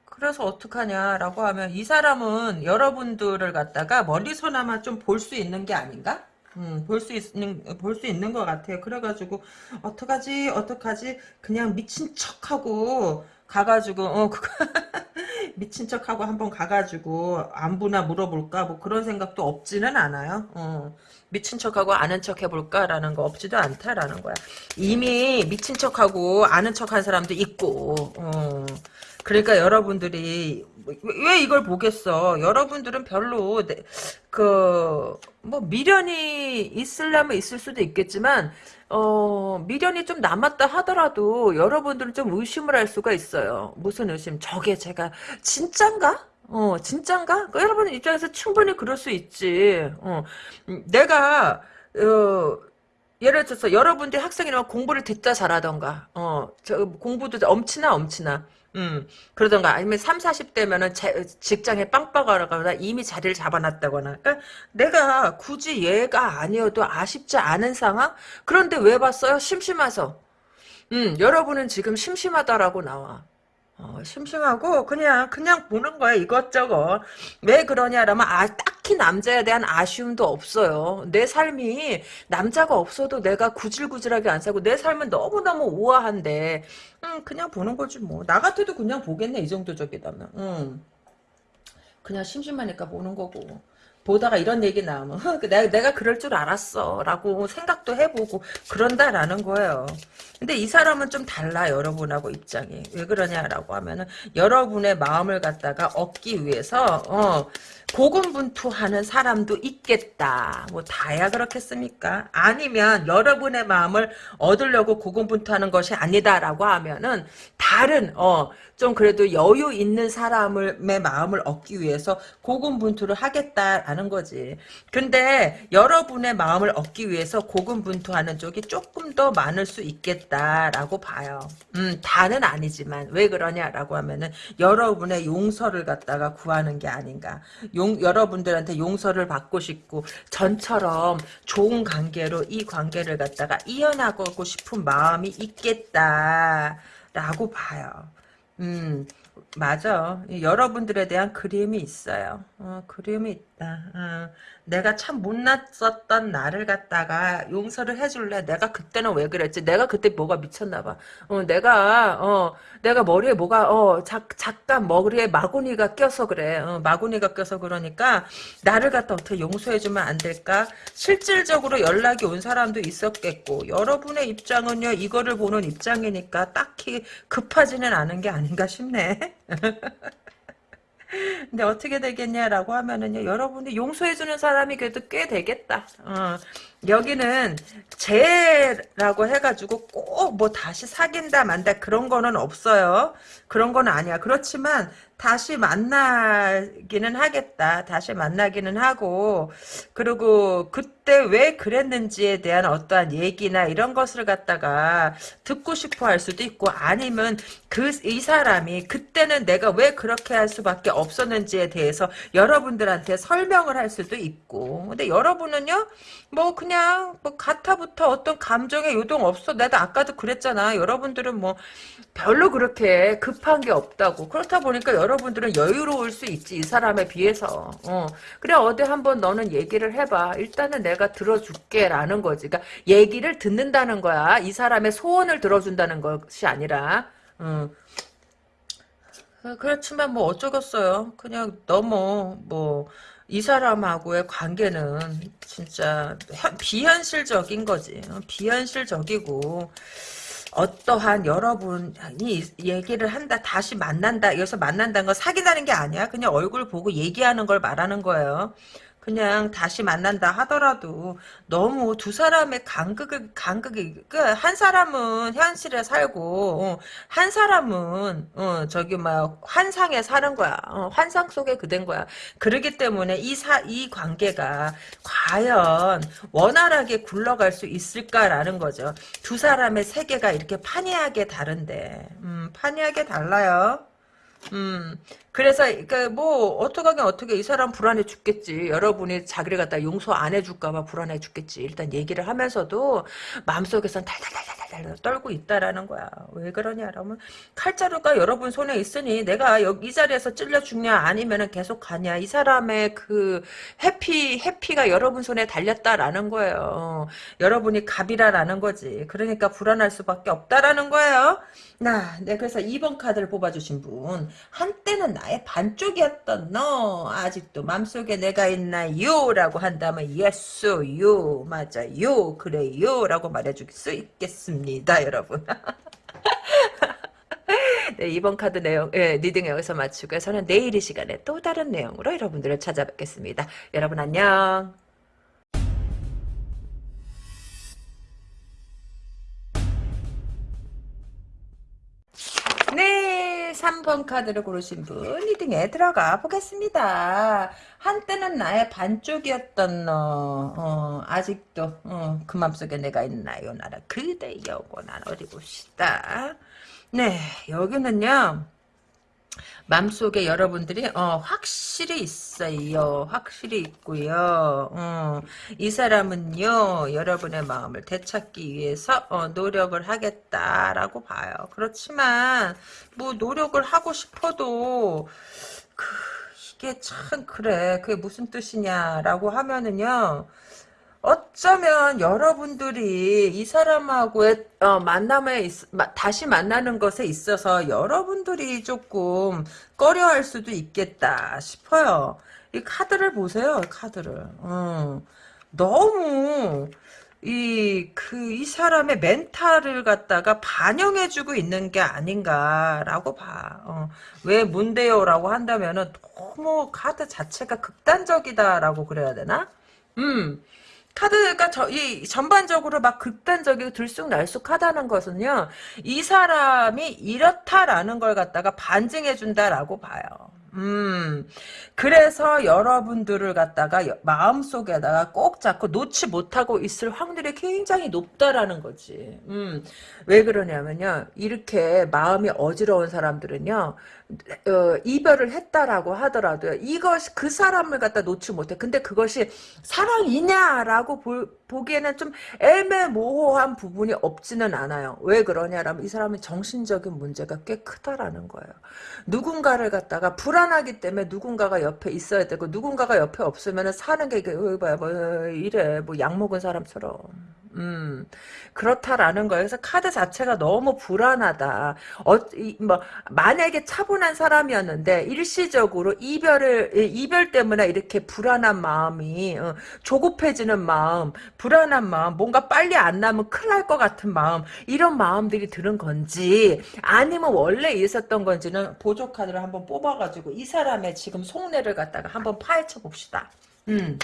그래서 어떡하냐라고 하면 이 사람은 여러분들을 갖다가 멀리서나마 좀 볼 수 있는 게 아닌가? 음, 볼 수 있는, 볼 수 있는 것 같아요. 그래가지고, 어떡하지, 어떡하지, 그냥 미친 척하고, 가가지고, 어, 그거, *laughs* 미친 척하고 한번 가가지고, 안부나 물어볼까, 뭐 그런 생각도 없지는 않아요. 어, 미친 척하고 아는 척 해볼까라는 거 없지도 않다라는 거야. 이미 미친 척하고 아는 척한 사람도 있고, 어. 그러니까 여러분들이 왜, 왜 이걸 보겠어? 여러분들은 별로 그 뭐 미련이 있으려면 있을 수도 있겠지만 어 미련이 좀 남았다 하더라도 여러분들은 좀 의심을 할 수가 있어요. 무슨 의심? 저게 제가 진짠가? 어 진짠가? 그 여러분 입장에서 충분히 그럴 수 있지. 어 음, 내가 어 예를 들어서 여러분들이 학생이라면 공부를 듣자 잘하던가, 어, 저 공부도 엄치나 엄치나, 음, 그러던가, 아니면 3, 40대면은 직장에 빵빵하거나 이미 자리를 잡아놨다거나, 그러니까 내가 굳이 얘가 아니어도 아쉽지 않은 상황? 그런데 왜 봤어요? 심심해서. 음, 여러분은 지금 심심하다라고 나와. 어, 심심하고 그냥 그냥 보는 거야 이것저것. 왜 그러냐라면 아 딱히 남자에 대한 아쉬움도 없어요. 내 삶이 남자가 없어도 내가 구질구질하게 안 살고 내 삶은 너무너무 우아한데. 음, 그냥 보는 거지 뭐. 나 같아도 그냥 보겠네 이 정도 적이다면. 음. 그냥 심심하니까 보는 거고 보다가 이런 얘기 나오면 내가, 내가 그럴 줄 알았어. 라고 생각도 해보고 그런다라는 거예요. 근데 이 사람은 좀 달라 여러분하고 입장이. 왜 그러냐라고 하면은 여러분의 마음을 갖다가 얻기 위해서 어 고군분투하는 사람도 있겠다. 뭐 다야 그렇겠습니까? 아니면 여러분의 마음을 얻으려고 고군분투하는 것이 아니다라고 하면은 다른 어 좀 그래도 여유 있는 사람의 마음을 얻기 위해서 고군분투를 하겠다라는 거지. 근데 여러분의 마음을 얻기 위해서 고군분투하는 쪽이 조금 더 많을 수 있겠다라고 봐요. 음, 다는 아니지만 왜 그러냐라고 하면은 여러분의 용서를 갖다가 구하는 게 아닌가. 용, 여러분들한테 용서를 받고 싶고 전처럼 좋은 관계로 이 관계를 갖다가 이어나가고 싶은 마음이 있겠다라고 봐요. 음, 맞아. 여러분들에 대한 그림이 있어요. 어, 그림이 있다. 어, 내가 참 못났었던 나를 갖다가 용서를 해줄래? 내가 그때는 왜 그랬지? 내가 그때 뭐가 미쳤나 봐. 어, 내가, 어, 내가 머리에 뭐가, 어, 자, 잠깐 머리에 마구니가 껴서 그래. 어, 마구니가 껴서 그러니까, 나를 갖다 어떻게 용서해주면 안 될까? 실질적으로 연락이 온 사람도 있었겠고, 여러분의 입장은요, 이거를 보는 입장이니까 딱히 급하지는 않은 게 아닌가 싶네. *laughs* 근데 어떻게 되겠냐라고 하면은요, 여러분이 용서해주는 사람이 그래도 꽤 되겠다. 어, 여기는 재라고 해가지고 꼭 뭐 다시 사귄다 만다 그런 거는 없어요. 그런 건 아니야. 그렇지만 다시 만나기는 하겠다. 다시 만나기는 하고 그리고 그때 왜 그랬는지에 대한 어떠한 얘기나 이런 것을 갖다가 듣고 싶어 할 수도 있고 아니면 그 이 사람이 그때는 내가 왜 그렇게 할 수밖에 없었는지에 대해서 여러분들한테 설명을 할 수도 있고 근데 여러분은요 뭐 그냥 뭐 가타부터 어떤 감정의 요동 없어. 내가 아까도 그랬잖아. 여러분들은 뭐 별로 그렇게 급한 게 없다고. 그렇다 보니까 여러분들은 여유로울 수 있지 이 사람에 비해서. 어. 그래 어디 한번 너는 얘기를 해봐. 일단은 내가 들어줄게 라는 거지. 그러니까 얘기를 듣는다는 거야. 이 사람의 소원을 들어준다는 것이 아니라. 음. 그렇지만 뭐 어쩌겠어요. 그냥 너무 뭐 이 사람하고의 관계는 진짜 비현실적인 거지. 비현실적이고 어떠한 여러분이 얘기를 한다 다시 만난다 여기서 만난다는 건 사귀다는 게 아니야. 그냥 얼굴 보고 얘기하는 걸 말하는 거예요 그냥 다시 만난다 하더라도 너무 두 사람의 간극을 간극이 그한 사람은 현실에 살고 어, 한 사람은 어, 저기 막 환상에 사는 거야. 어, 환상 속에 그댄 거야. 그러기 때문에 이사이 관계가 과연 원활하게 굴러갈 수 있을까라는 거죠. 두 사람의 세계가 이렇게 판이하게 다른데. 음, 판이하게 달라요. 음, 그래서, 그, 뭐, 어떡하긴 어떻게, 이 사람 불안해 죽겠지. 여러분이 자기를 갖다 용서 안 해줄까 봐 불안해 죽겠지. 일단 얘기를 하면서도, 마음속에선 달달달달달 떨고 있다라는 거야. 왜 그러냐, 라면, 칼자루가 여러분 손에 있으니, 내가 여기 이 자리에서 찔려 죽냐, 아니면은 계속 가냐. 이 사람의 그, happy, happy가 여러분 손에 달렸다라는 거예요. 여러분이 갑이라라는 거지. 그러니까 불안할 수밖에 없다라는 거예요. 나, 네, 그래서 2번 카드를 뽑아주신 분. 한때는 나의 반쪽이었던 너 아직도 맘속에 내가 있나요? 라고 한다면 you 맞아요 그래요 라고 말해줄 수 있겠습니다 여러분. *laughs* 네, 이번 카드 내용 예, reading 여기서 마치고요. 저는 내일 이 시간에 또 다른 내용으로 여러분들을 찾아뵙겠습니다. 여러분 안녕 3번 카드를 고르신 분 리딩에 들어가 보겠습니다. 한때는 나의 반쪽이었던 너 어, 아직도 어, 그 맘속에 내가 있나요? 나라 그대 영원한 어디 봅시다. 네 여기는요. 맘속에 여러분들이 어, 확실히 있어요. 확실히 있고요. 어, 이 사람은요. 여러분의 마음을 되찾기 위해서 어, 노력을 하겠다라고 봐요. 그렇지만 뭐 노력을 하고 싶어도 그, 이게 참 그래. 그게 무슨 뜻이냐라고 하면은요. 어쩌면 여러분들이 이 사람하고의 어, 만남에 있, 다시 만나는 것에 있어서 여러분들이 조금 꺼려할 수도 있겠다 싶어요. 이 카드를 보세요. 카드를. 어, 너무 이, 그, 이 사람의 멘탈을 갖다가 반영해주고 있는 게 아닌가라고 봐. 어, 왜 문대요 라고 한다면은 너무 카드 자체가 극단적이다라고 그래야 되나? 음, 카드가 저, 이 전반적으로 막 극단적이고 들쑥날쑥하다는 것은요. 이 사람이 이렇다라는 걸 갖다가 반증해 준다라고 봐요. 음, 그래서 여러분들을 갖다가 마음속에다가 꼭 잡고 놓지 못하고 있을 확률이 굉장히 높다라는 거지. 음, 왜 그러냐면요. 이렇게 마음이 어지러운 사람들은요. 어, 이별을 했다라고 하더라도요. 이것이 그 사람을 갖다 놓지 못해. 근데 그것이 사랑이냐라고 보, 보기에는 좀 애매모호한 부분이 없지는 않아요. 왜 그러냐라면 이 사람은 정신적인 문제가 꽤 크다라는 거예요. 누군가를 갖다가 불안하기 때문에 누군가가 옆에 있어야 되고 누군가가 옆에 없으면 사는 게 이게 뭐 이래 뭐 약 먹은 사람처럼 음, 그렇다라는 거예요. 그래서 카드 자체가 너무 불안하다. 어, 이, 뭐, 만약에 차분한 사람이었는데, 일시적으로 이별을, 이별 때문에 이렇게 불안한 마음이, 어, 조급해지는 마음, 불안한 마음, 뭔가 빨리 안 나면 큰일 날 것 같은 마음, 이런 마음들이 드는 건지, 아니면 원래 있었던 건지는 보조 카드를 한번 뽑아가지고, 이 사람의 지금 속내를 갖다가 한번 파헤쳐 봅시다. 음.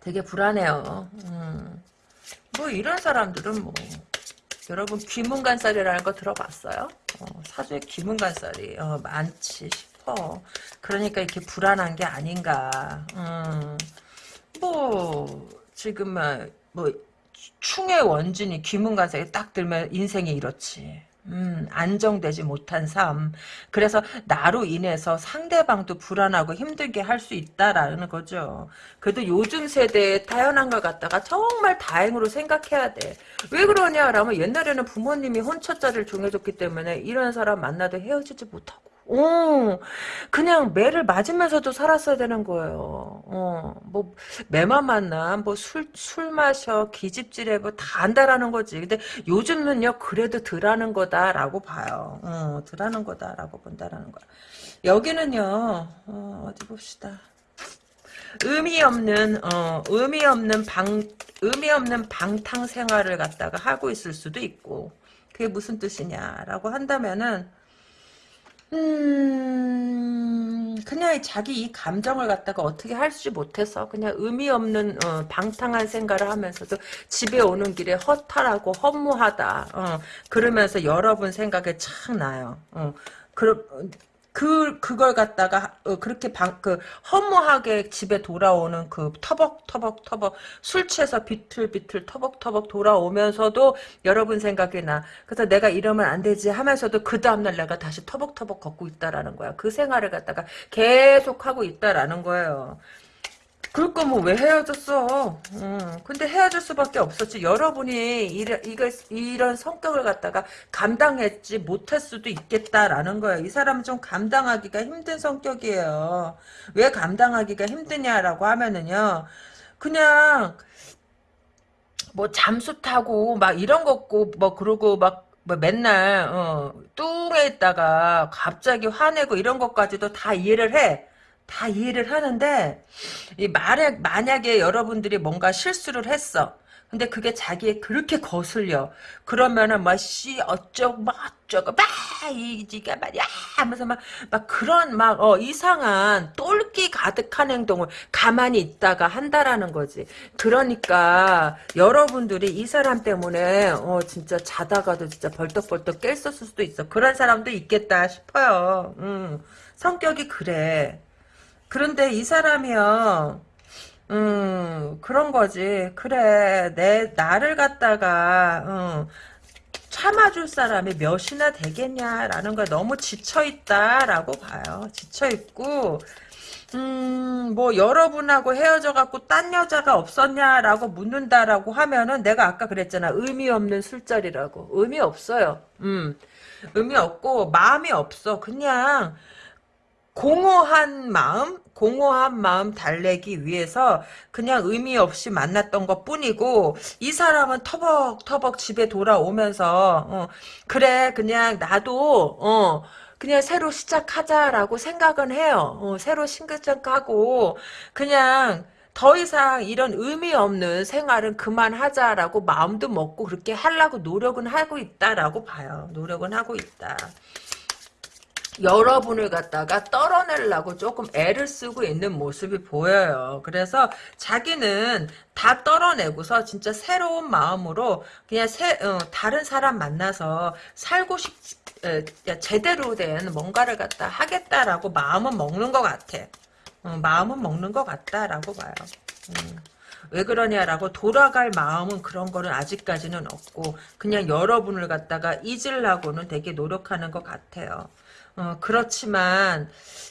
되게 불안해요. 음. 뭐 이런 사람들은 뭐 여러분 귀문간살이라는 거 들어봤어요? 어, 사주에 귀문간살이 어, 많지 싶어. 그러니까 이렇게 불안한 게 아닌가. 음. 뭐 지금 뭐 충의 원진이 귀문간살이 딱 들면 인생이 이렇지. 음, 안정되지 못한 삶. 그래서 나로 인해서 상대방도 불안하고 힘들게 할 수 있다라는 거죠. 그래도 요즘 세대에 타연한 걸 갖다가 정말 다행으로 생각해야 돼. 왜 그러냐라면 옛날에는 부모님이 혼처자를 정해줬기 때문에 이런 사람 만나도 헤어지지 못하고 어, 그냥 매를 맞으면서도 살았어야 되는 거예요. 어, 뭐, 매만 만나, 뭐, 술, 술 마셔, 기집질해, 뭐, 다 안다라는 거지. 근데 요즘은요, 그래도 덜하는 거다라고 봐요. 어, 덜하는 거다라고 본다라는 거야. 여기는요, 어, 어디 봅시다. 의미 없는, 어, 의미 없는 방, 의미 없는 방탕 생활을 갖다가 하고 있을 수도 있고, 그게 무슨 뜻이냐라고 한다면은, 음, 그냥 자기 이 감정을 갖다가 어떻게 할수 못해서 그냥 의미 없는 어, 방탕한 생각을 하면서도 집에 오는 길에 허탈하고 허무하다. 어, 그러면서 여러분 생각에 착 나요. 어, 그, 그 그걸 갖다가 어, 그렇게 방, 그 허무하게 집에 돌아오는 그 터벅 터벅 터벅 술 취해서 비틀비틀 터벅 터벅 돌아오면서도 여러분 생각이 나. 그래서 내가 이러면 안 되지 하면서도 그 다음 날 내가 다시 터벅 터벅 걷고 있다라는 거야. 그 생활을 갖다가 계속 하고 있다라는 거예요. 그럴 거면 왜 헤어졌어? 음, 근데 헤어질 수밖에 없었지. 여러분이 이래, 이거, 이런 성격을 갖다가 감당했지 못할 수도 있겠다라는 거예요. 이 사람은 좀 감당하기가 힘든 성격이에요. 왜 감당하기가 힘드냐라고 하면은요. 그냥 뭐 잠수 타고 막 이런 거고 뭐 그러고 막뭐 맨날 어, 뚱에 있다가 갑자기 화내고 이런 것까지도 다 이해를 해. 다 이해를 하는데 이 말에 만약에 여러분들이 뭔가 실수를 했어. 근데 그게 자기에 그렇게 거슬려. 그러면은 뭐씨 어쩌고 막 어쩌고 막 이지가 말이야 하면서 막 막 그런 막 어, 이상한 똘끼 가득한 행동을 가만히 있다가 한다라는 거지. 그러니까 여러분들이 이 사람 때문에 어 진짜 자다가도 진짜 벌떡벌떡 깼었을 수도 있어. 그런 사람도 있겠다 싶어요. 음, 성격이 그래. 그런데 이 사람이요. 음, 그런 거지. 그래, 내, 나를 갖다가, 음, 참아줄 사람이 몇이나 되겠냐라는 거 너무 지쳐있다라고 봐요. 지쳐있고, 음, 뭐, 여러분하고 헤어져갖고 딴 여자가 없었냐라고 묻는다라고 하면은 내가 아까 그랬잖아. 의미 없는 술자리라고. 의미 없어요. 음, 의미 없고, 마음이 없어. 그냥, 공허한 마음, 공허한 마음 달래기 위해서 그냥 의미 없이 만났던 것 뿐이고 이 사람은 터벅터벅 집에 돌아오면서 어, 그래 그냥 나도 어, 그냥 새로 시작하자라고 생각은 해요. 어, 새로 신근장하고 그냥 더 이상 이런 의미 없는 생활은 그만하자라고 마음도 먹고 그렇게 하려고 노력은 하고 있다라고 봐요. 노력은 하고 있다. 여러분을 갖다가 떨어내려고 조금 애를 쓰고 있는 모습이 보여요. 그래서 자기는 다 떨어내고서 진짜 새로운 마음으로 그냥 새, 어, 다른 사람 만나서 살고 싶, 에, 제대로 된 뭔가를 갖다 하겠다라고 마음은 먹는 것 같아. 어, 마음은 먹는 것 같다라고 봐요. 음. 왜 그러냐라고 돌아갈 마음은 그런 거는 아직까지는 없고 그냥 여러분을 갖다가 잊으려고는 되게 노력하는 것 같아요. 어, 그렇지만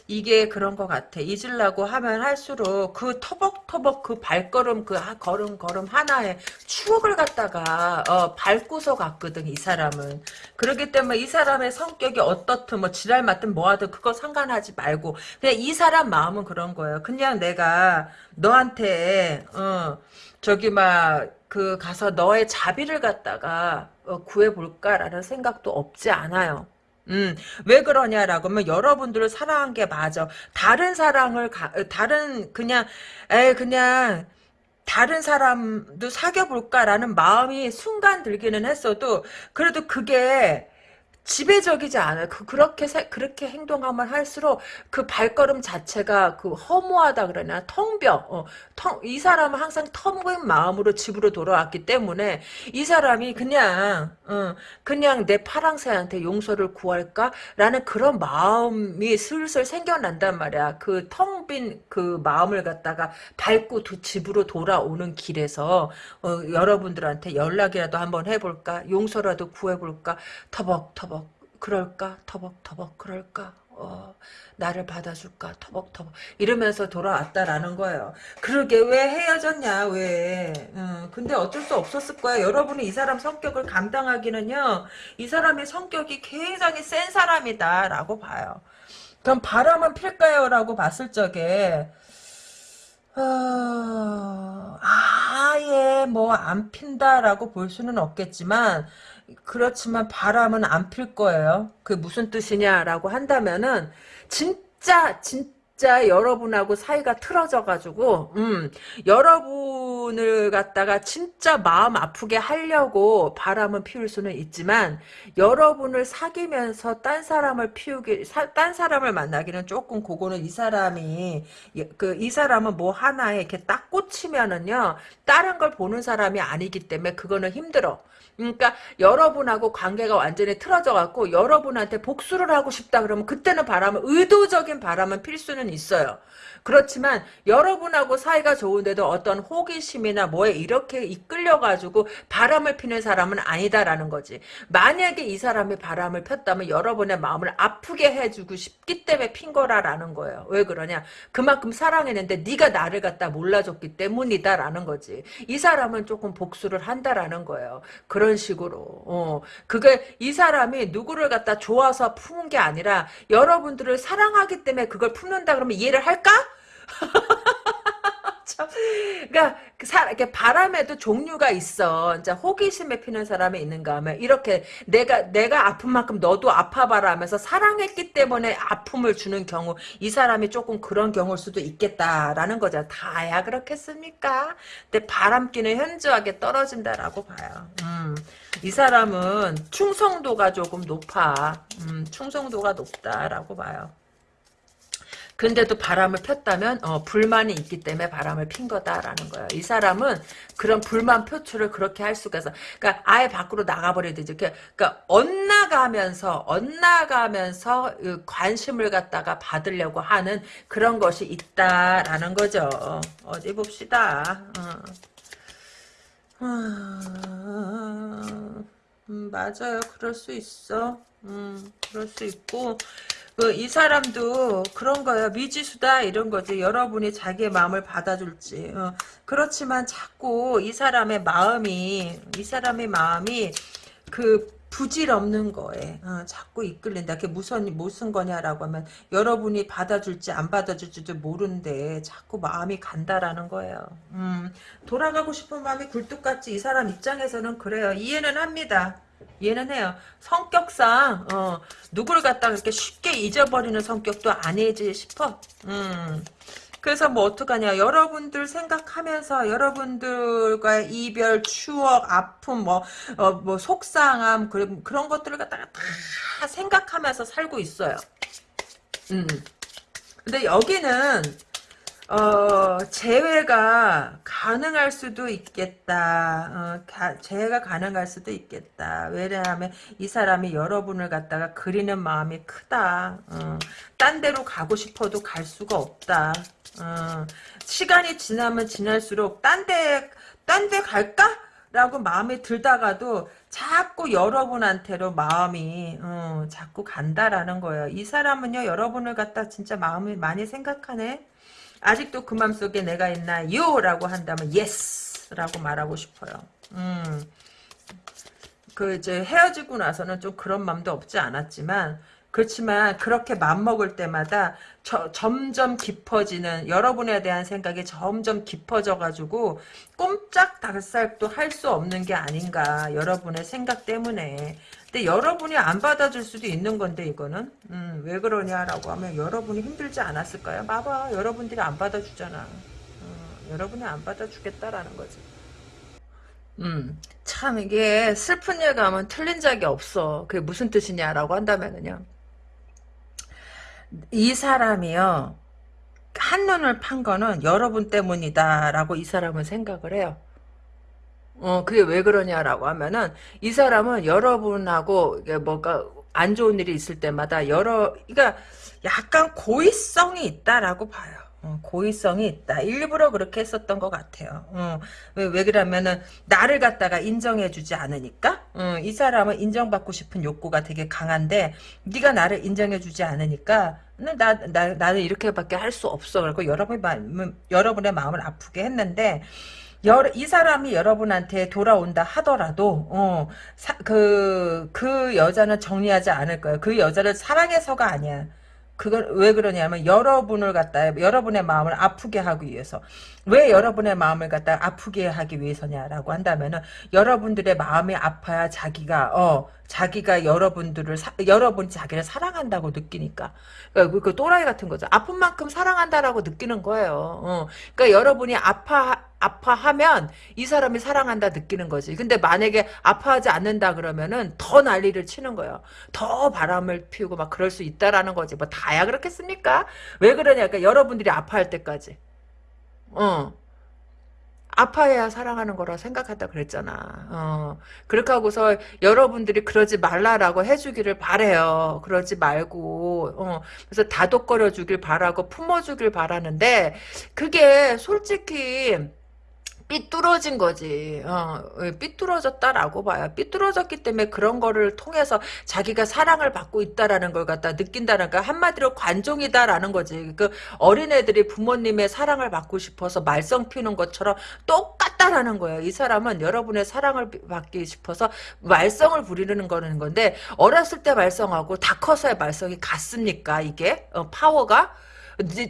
이게 그런 것 같아. 잊으려고 하면 할수록 그 터벅터벅 그 발걸음 그 걸음 걸음 하나에 추억을 갖다가 어, 밟고서 갔거든 이 사람은. 그렇기 때문에 이 사람의 성격이 어떻든 뭐 지랄 맞든 뭐하든 그거 상관하지 말고 그냥 이 사람 마음은 그런 거예요. 그냥 내가 너한테 어, 어, 저기 막 그 가서 너의 자비를 갖다가 어, 구해볼까라는 생각도 없지 않아요. 음, 왜 그러냐라고 하면 여러분들을 사랑한 게 맞아. 다른 사랑을 가, 어, 다른 그냥 에 그냥 다른 사람도 사귀어 볼까라는 마음이 순간 들기는 했어도 그래도 그게 지배적이지 않아요. 그, 그렇게, 세, 그렇게 행동하면 할수록 그 발걸음 자체가 그 허무하다 그러냐. 텅벼. 어, 텅, 이 사람은 항상 텅빈 마음으로 집으로 돌아왔기 때문에 이 사람이 그냥, 어, 그냥 내 파랑새한테 용서를 구할까? 라는 그런 마음이 슬슬 생겨난단 말이야. 그 텅 빈 그 마음을 갖다가 밟고 도, 집으로 돌아오는 길에서, 어, 여러분들한테 연락이라도 한번 해볼까? 용서라도 구해볼까? 터벅터벅. 그럴까? 터벅터벅 그럴까? 어, 나를 받아줄까? 터벅터벅 이러면서 돌아왔다라는 거예요. 그러게 왜 헤어졌냐? 왜? 음, 근데 어쩔 수 없었을 거야. 여러분이 이 사람 성격을 감당하기는요. 이 사람의 성격이 굉장히 센 사람이다 라고 봐요. 그럼 바람은 필까요? 라고 봤을 적에 어, 아예 뭐 안 핀다라고 볼 수는 없겠지만 그렇지만 바람은 안 필 거예요. 그 무슨 뜻이냐라고 한다면은 진짜 진짜 여러분하고 사이가 틀어져 가지고 음, 여러분을 갖다가 진짜 마음 아프게 하려고 바람은 피울 수는 있지만 여러분을 사귀면서 딴 사람을 피우기 사, 딴 사람을 만나기는 조금 그거는 이 사람이 그 이 사람은 뭐 하나에 이렇게 딱 꽂히면은요 다른 걸 보는 사람이 아니기 때문에 그거는 힘들어. 그러니까 여러분하고 관계가 완전히 틀어져 갖고 여러분한테 복수를 하고 싶다 그러면 그때는 바람을 의도적인 바람은 필 수는 있어요. 그렇지만 여러분하고 사이가 좋은데도 어떤 호기심이나 뭐에 이렇게 이끌려가지고 바람을 피는 사람은 아니다라는 거지. 만약에 이 사람이 바람을 폈다면 여러분의 마음을 아프게 해주고 싶기 때문에 핀 거라라는 거예요. 왜 그러냐? 그만큼 사랑했는데 네가 나를 갖다 몰라줬기 때문이다라는 거지. 이 사람은 조금 복수를 한다라는 거예요. 그런 식으로. 어. 그게 이 사람이 누구를 갖다 좋아서 푸는 게 아니라 여러분들을 사랑하기 때문에 그걸 품는다 그러면 이해를 할까? *laughs* 참, 그러니까 그 사, 이렇게 바람에도 종류가 있어. 이제 호기심에 피는 사람이 있는가 하면 이렇게 내가 내가 아픈 만큼 너도 아파봐라 하면서 사랑했기 때문에 아픔을 주는 경우 이 사람이 조금 그런 경우일 수도 있겠다라는 거죠. 다야 그렇겠습니까? 근데 바람기는 현저하게 떨어진다라고 봐요. 음, 이 사람은 충성도가 조금 높아. 음, 충성도가 높다라고 봐요. 근데도 바람을 폈다면 어, 불만이 있기 때문에 바람을 핀 거다라는 거예요. 이 사람은 그런 불만 표출을 그렇게 할 수가 있어. 그러니까 아예 밖으로 나가버려야 되죠. 그러니까 onn나가면서 onn나가면서 관심을 갖다가 받으려고 하는 그런 것이 있다라는 거죠. 어디 봅시다. 어. 음, 맞아요. 그럴 수 있어. 음, 그럴 수 있고 그 이 사람도 그런 거예요. 미지수다 이런 거지. 여러분이 자기의 마음을 받아줄지. 어. 그렇지만 자꾸 이 사람의 마음이 이 사람의 마음이 그 부질없는 거에 어, 자꾸 이끌린다. 그게 무슨 무슨 거냐라고 하면 여러분이 받아줄지 안 받아줄지도 모르는데 자꾸 마음이 간다라는 거예요. 음, 돌아가고 싶은 마음이 굴뚝같이 이 사람 입장에서는 그래요. 이해는 합니다. 이해는 해요. 성격상 어, 누구를 갖다가 그렇게 쉽게 잊어버리는 성격도 아니지 싶어. 음. 그래서 뭐 어떡하냐 여러분들 생각하면서 여러분들과의 이별 추억 아픔 뭐, 어, 뭐 속상함 그런, 그런 것들을 갖다가 다 생각하면서 살고 있어요 음. 근데 여기는 어, 재회가 가능할 수도 있겠다. 어, 가, 재회가 가능할 수도 있겠다. 왜냐하면 이 사람이 여러분을 갖다가 그리는 마음이 크다. 어, 딴 데로 가고 싶어도 갈 수가 없다. 어, 시간이 지나면 지날수록 딴 데, 딴 데 갈까? 라고 마음이 들다가도 자꾸 여러분한테로 마음이 어, 자꾸 간다라는 거예요. 이 사람은요 여러분을 갖다 진짜 마음을 많이 생각하네. 아직도 그 맘속에 내가 있나요? 라고 한다면 yes! 라고 말하고 싶어요. 음. 그 이제 헤어지고 나서는 좀 그런 맘도 없지 않았지만 그렇지만 그렇게 맘먹을 때마다 저, 점점 깊어지는 여러분에 대한 생각이 점점 깊어져가지고 꼼짝달싹도 할 수 없는 게 아닌가 여러분의 생각 때문에 근데 여러분이 안 받아줄 수도 있는 건데 이거는. 음, 왜 그러냐라고 하면 여러분이 힘들지 않았을까요? 봐봐 여러분들이 안 받아주잖아. 어, 여러분이 안 받아주겠다라는 거지. 음, 참 이게 슬픈 예감은 틀린 적이 없어. 그게 무슨 뜻이냐라고 한다면은요. 이 사람이요 한눈을 판 거는 여러분 때문이다라고 이 사람은 생각을 해요 어, 그게 왜 그러냐라고 하면은, 이 사람은 여러분하고, 뭐가, 안 좋은 일이 있을 때마다 여러, 그러니까 약간 고의성이 있다라고 봐요. 어, 고의성이 있다. 일부러 그렇게 했었던 것 같아요. 어, 왜, 왜 그러면은, 나를 갖다가 인정해주지 않으니까? 어, 이 사람은 인정받고 싶은 욕구가 되게 강한데, 네가 나를 인정해주지 않으니까, 나, 나, 나는 이렇게밖에 할 수 없어. 그리고 여러분의 마음, 여러분의 마음을 아프게 했는데, 여러, 이 사람이 여러분한테 돌아온다 하더라도 어, 사, 그, 그 여자는 정리하지 않을 거예요. 그 여자를 사랑해서가 아니야. 그걸 왜 그러냐면 여러분을 갖다 여러분의 마음을 아프게 하기 위해서 왜 여러분의 마음을 갖다 아프게 하기 위해서냐라고 한다면은 여러분들의 마음이 아파야 자기가 어 자기가 여러분들을 사, 여러분이 자기를 사랑한다고 느끼니까 그러니까 그, 그 또라이 같은 거죠 아픈 만큼 사랑한다라고 느끼는 거예요 어. 그러니까 여러분이 아파 아파하면 이 사람이 사랑한다 느끼는 거지. 근데 만약에 아파하지 않는다 그러면은 더 난리를 치는 거예요. 더 바람을 피우고 막 그럴 수 있다라는 거지. 뭐 다야 그렇겠습니까? 왜 그러냐? 그러니까 여러분들이 아파할 때까지. 어. 아파해야 사랑하는 거라 생각한다 그랬잖아. 어. 그렇게 하고서 여러분들이 그러지 말라라고 해주기를 바래요. 그러지 말고 어. 그래서 다독거려 주길 바라고 품어 주길 바라는데 그게 솔직히 삐뚤어진 거지. 어, 삐뚤어졌다라고 봐요. 삐뚤어졌기 때문에 그런 거를 통해서 자기가 사랑을 받고 있다라는 걸 갖다 느낀다는 거 한마디로 관종이다라는 거지. 그 어린애들이 부모님의 사랑을 받고 싶어서 말썽 피우는 것처럼 똑같다라는 거예요. 이 사람은 여러분의 사랑을 받기 싶어서 말썽을 부리는 거는 건데 어렸을 때 말썽하고 다 커서의 말썽이 같습니까? 이게 어, 파워가?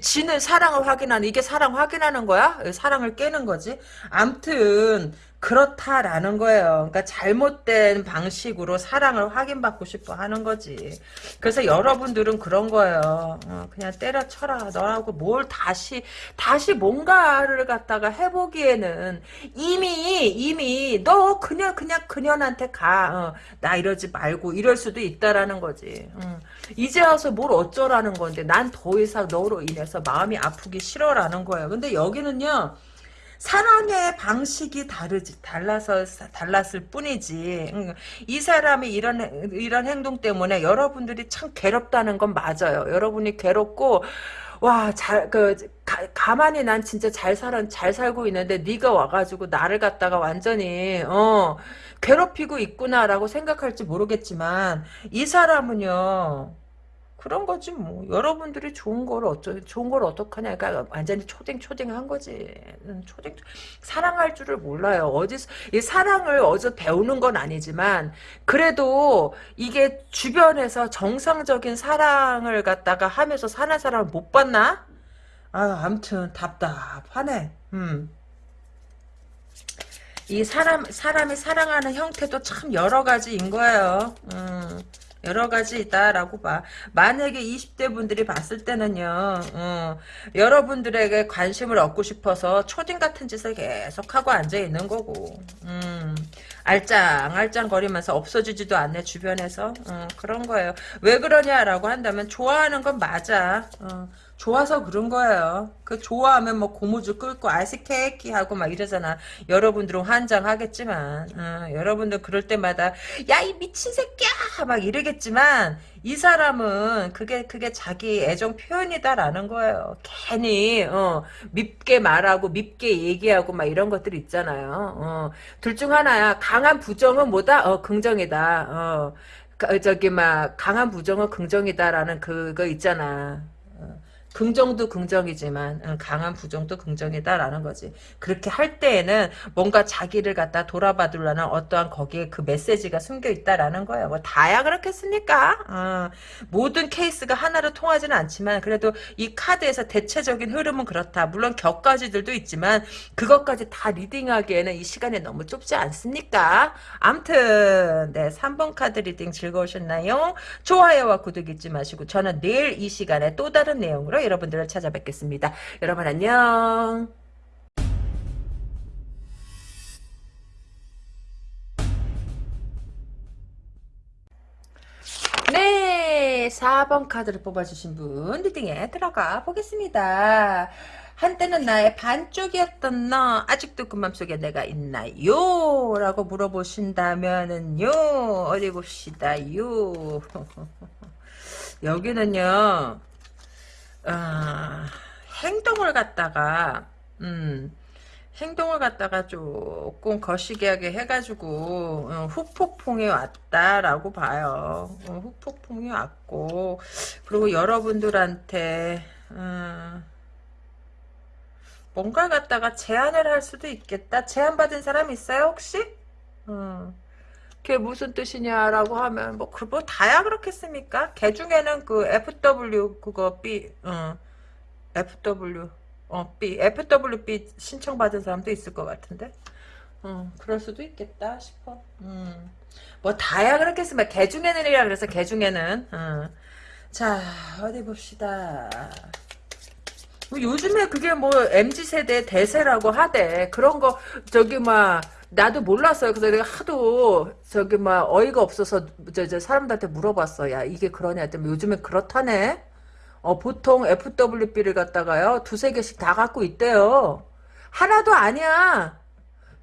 지는 사랑을 확인하는 이게 사랑 확인하는 거야? 사랑을 깨는 거지. 암튼 그렇다라는 거예요. 그러니까 잘못된 방식으로 사랑을 확인받고 싶어 하는 거지. 그래서 여러분들은 그런 거예요. 어, 그냥 때려쳐라. 너라고 뭘 다시 다시 뭔가를 갖다가 해보기에는 이미 이미 너 그냥 그냥 그년한테 가. 어, 나 이러지 말고 이럴 수도 있다라는 거지. 어. 이제 와서 뭘 어쩌라는 건데 난 더 이상 너로 인해서 마음이 아프기 싫어라는 거예요. 근데 여기는요. 사랑의 방식이 다르지 달라서 달랐을 뿐이지. 이 사람이 이런 이런 행동 때문에 여러분들이 참 괴롭다는 건 맞아요. 여러분이 괴롭고 와, 잘, 그, 가, 만히 난 진짜 잘 살아, 잘 살고 있는데, 네가 와가지고 나를 갖다가 완전히, 어, 괴롭히고 있구나라고 생각할지 모르겠지만, 이 사람은요, 그런 거지 뭐 여러분들이 좋은 걸 어쩌 좋은 걸 어떡하냐 그러니까 완전히 초딩 초딩한 거지 음, 초딩 사랑할 줄을 몰라요 어디서 이 사랑을 어디서 배우는 건 아니지만 그래도 이게 주변에서 정상적인 사랑을 갖다가 하면서 사는 사람을 못 봤나 아 아무튼 답답하네 음. 이 사람 사람이 사랑하는 형태도 참 여러 가지인 거예요. 음. 여러 가지 있다라고 봐. 만약에 20대 분들이 봤을 때는요, 어, 여러분들에게 관심을 얻고 싶어서 초딩 같은 짓을 계속 하고 앉아 있는 거고, 음, 알짱알짱 거리면서 없어지지도 않네, 주변에서. 어, 그런 거예요. 왜 그러냐라고 한다면, 좋아하는 건 맞아. 어, 좋아서 그런 거예요. 그 좋아하면 뭐 고무줄 끌고 아이스케이키 하고 막 이러잖아. 여러분들은 환장하겠지만 어, 여러분들 그럴 때마다 야 이 미친 새끼야 막 이러겠지만 이 사람은 그게 그게 자기 애정 표현이다라는 거예요. 괜히 어, 밉게 말하고 밉게 얘기하고 막 이런 것들 있잖아요. 어, 둘중 하나야. 강한 부정은 뭐다? 어, 긍정이다. 어, 저기 막 강한 부정은 긍정이다라는 그거 있잖아. 긍정도 긍정이지만 어, 강한 부정도 긍정이다라는 거지. 그렇게 할 때에는 뭔가 자기를 갖다 돌아봐두려는 어떠한 거기에 그 메시지가 숨겨 있다라는 거예요. 뭐 다야 그렇겠습니까? 어, 모든 케이스가 하나로 통하지는 않지만 그래도 이 카드에서 대체적인 흐름은 그렇다. 물론 격가지들도 있지만 그것까지 다 reading하기에는 이 시간이 너무 좁지 않습니까? 암튼 네 3번 카드 reading 즐거우셨나요? 좋아요와 구독 잊지 마시고 저는 내일 이 시간에 또 다른 내용으로 여러분들을 찾아뵙겠습니다. 여러분 안녕. 네, 4번 카드를 뽑아주신 분 reading에 들어가 보겠습니다. 한때는 나의 반쪽이었던 너 아직도 그 맘속에 내가 있나요? 라고 물어보신다면은요 어디 봅시다요 *laughs* 여기는요 아, 행동을 갖다가 음 행동을 갖다가 조금 거시기하게 해가지고 어, 후폭풍이 왔다라고 봐요. 어, 후폭풍이 왔고 그리고 여러분들한테 어, 뭔가 갖다가 제안을 할 수도 있겠다. 제안받은 사람 있어요 혹시? 어. 그게 무슨 뜻이냐라고 하면 뭐, 그, 뭐 다야 그렇겠습니까? 개 중에는 그 FW 그거 B 어, FW 어, B, FWB 신청 받은 사람도 있을 것 같은데. 어, 그럴 수도 있겠다 싶어. 음. 뭐, 다야 그렇겠으면, 개 중에는이라 그래서 개 중에는. 어. 자, 어디 봅시다. 뭐 요즘에 그게 뭐, MZ세대 대세라고 하대. 그런 거, 저기, 막, 나도 몰랐어요. 그래서 내가 하도, 저기, 막, 어이가 없어서, 저, 저, 사람들한테 물어봤어. 야, 이게 그러냐 했더니, 요즘에 그렇다네? 어, 보통 FWB를 갖다가요, 두세 개씩 다 갖고 있대요. 하나도 아니야.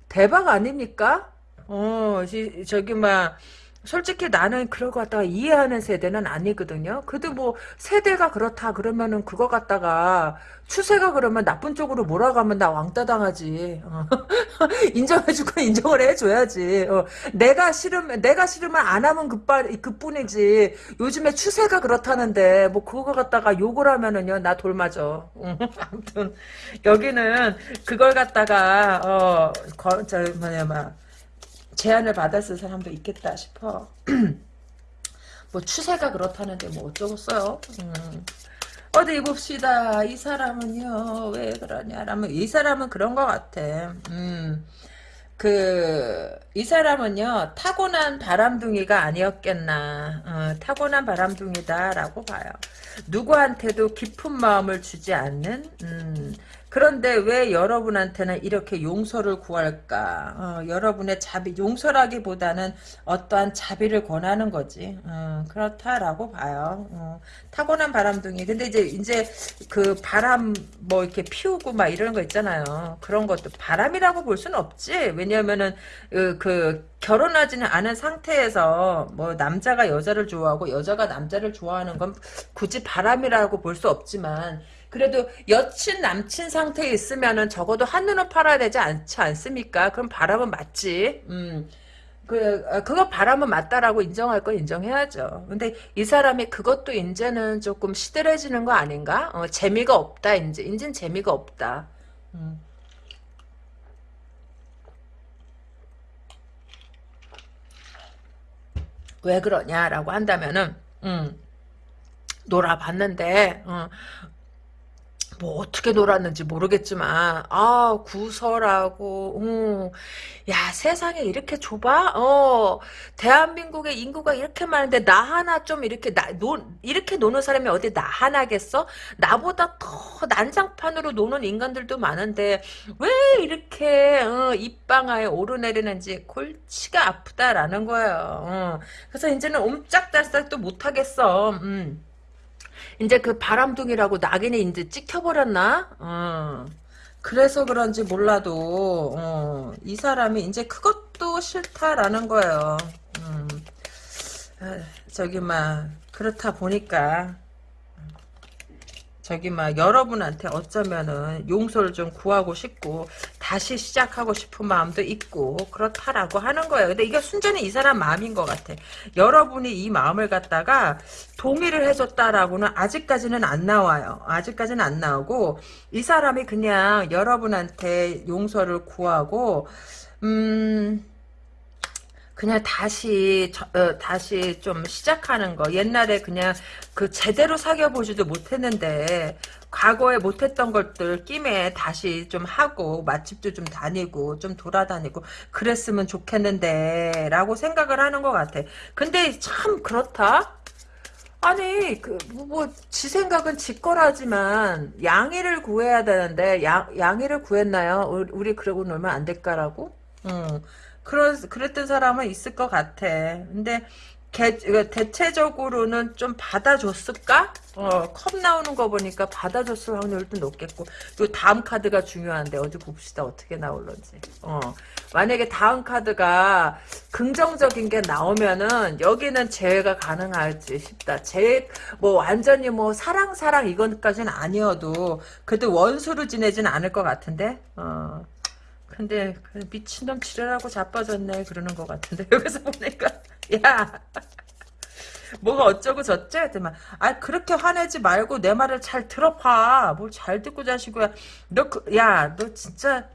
대박 아닙니까? 어, 지, 저기, 막, 솔직히 나는 그걸 갖다가 이해하는 세대는 아니거든요. 그래도 뭐, 세대가 그렇다 그러면은 그거 갖다가, 추세가 그러면 나쁜 쪽으로 몰아가면 나 왕따 당하지. 어. *laughs* 인정해주고 *laughs* 인정을 해줘야지. 어. 내가 싫으면 내가 싫으면 안 하면 그뿐 그뿐이지. 요즘에 추세가 그렇다는데 뭐 그거 갖다가 욕을 하면은요 나 돌맞어. *laughs* 아무튼 여기는 그걸 갖다가 어저 뭐냐 막 제안을 받았을 사람도 있겠다 싶어. *clears throat* 뭐 추세가 그렇다는데 뭐 어쩌겠어요. 음. 어디 봅시다. 이 사람은요, 왜 그러냐라면, 이 사람은 그런 것 같아. 음, 그, 이 사람은요, 타고난 바람둥이가 아니었겠나. 어, 타고난 바람둥이다라고 봐요. 누구한테도 깊은 마음을 주지 않는, 음, 그런데 왜 여러분한테는 이렇게 용서를 구할까? 어, 여러분의 자비, 용서라기보다는 어떠한 자비를 권하는 거지. 어, 그렇다라고 봐요. 어, 타고난 바람둥이. 근데 이제, 이제 그 바람 뭐 이렇게 피우고 막 이런 거 있잖아요. 그런 것도 바람이라고 볼 수는 없지. 왜냐면은, 그, 그 결혼하지는 않은 상태에서 뭐 남자가 여자를 좋아하고 여자가 남자를 좋아하는 건 굳이 바람이라고 볼 수 없지만 그래도 여친 남친 상태에 있으면은 적어도 한눈을 팔아야 되지 않지 않습니까? 그럼 바람은 맞지. 음. 그, 어, 그거 바람은 맞다라고 인정할 건 인정해야죠. 근데 이 사람이 그것도 이제는 조금 시들해지는 거 아닌가? 어, 재미가 없다, 이제. 이젠 재미가 없다. 음. 왜 그러냐라고 한다면은, 음, 놀아봤는데, 어, 뭐 어떻게 놀았는지 모르겠지만 아 구설하고 음, 야 세상에 이렇게 좁아? 어. 대한민국의 인구가 이렇게 많은데 나 하나 좀 이렇게 나, 노, 이렇게 노는 사람이 어디 나 하나겠어? 나보다 더 난장판으로 노는 인간들도 많은데 왜 이렇게 어, 입방아에 오르내리는지 골치가 아프다라는 거예요. 어. 그래서 이제는 옴짝달싹도 못하겠어. 음. 이제 그 바람둥이라고 낙인이 이제 찍혀버렸나? 어. 그래서 그런지 몰라도 어, 이 사람이 이제 그것도 싫다라는 거예요. 음. 아, 저기 막 그렇다 보니까 저기 막 여러분한테 어쩌면은 용서를 좀 구하고 싶고 다시 시작하고 싶은 마음도 있고 그렇다라고 하는 거예요. 근데 이게 순전히 이 사람 마음인 것 같아. 여러분이 이 마음을 갖다가 동의를 해줬다라고는 아직까지는 안 나와요. 아직까지는 안 나오고 이 사람이 그냥 여러분한테 용서를 구하고 음. 그냥 다시 저, 어, 다시 좀 시작하는 거 옛날에 그냥 그 제대로 사귀어 보지도 못했는데 과거에 못했던 것들 김에 다시 좀 하고 맛집도 좀 다니고 좀 돌아다니고 그랬으면 좋겠는데 라고 생각을 하는 것 같아 근데 참 그렇다 아니 그뭐지 생각은 지 거라지만 양해를 구해야 되는데 양, 양해를 구했나요? 우리, 우리 그러고 놀면 안 될까라고? 응. 그런 그랬던 사람은 있을 것 같아. 근데 개, 대체적으로는 좀 받아줬을까? 어, 컵 나오는 거 보니까 받아줬을 확률도 높겠고. 요 다음 카드가 중요한데, 어디 봅시다. 어떻게 나올런지. 어, 만약에 다음 카드가 긍정적인 게 나오면은, 여기는 재회가 가능할지 싶다. 재, 뭐, 완전히 뭐, 사랑, 사랑, 이건까지는 아니어도, 그래도 원수로 지내진 않을 것 같은데, 어. 근데 그 미친놈 지랄하고 자빠졌네 그러는 것 같은데 *laughs* 여기서 보니까 *laughs* 야 뭐가 어쩌고 저쩌 했더만 아 그렇게 화내지 말고 내 말을 잘 들어봐 뭘 잘 듣고 자시고야 너 야너 그, 진짜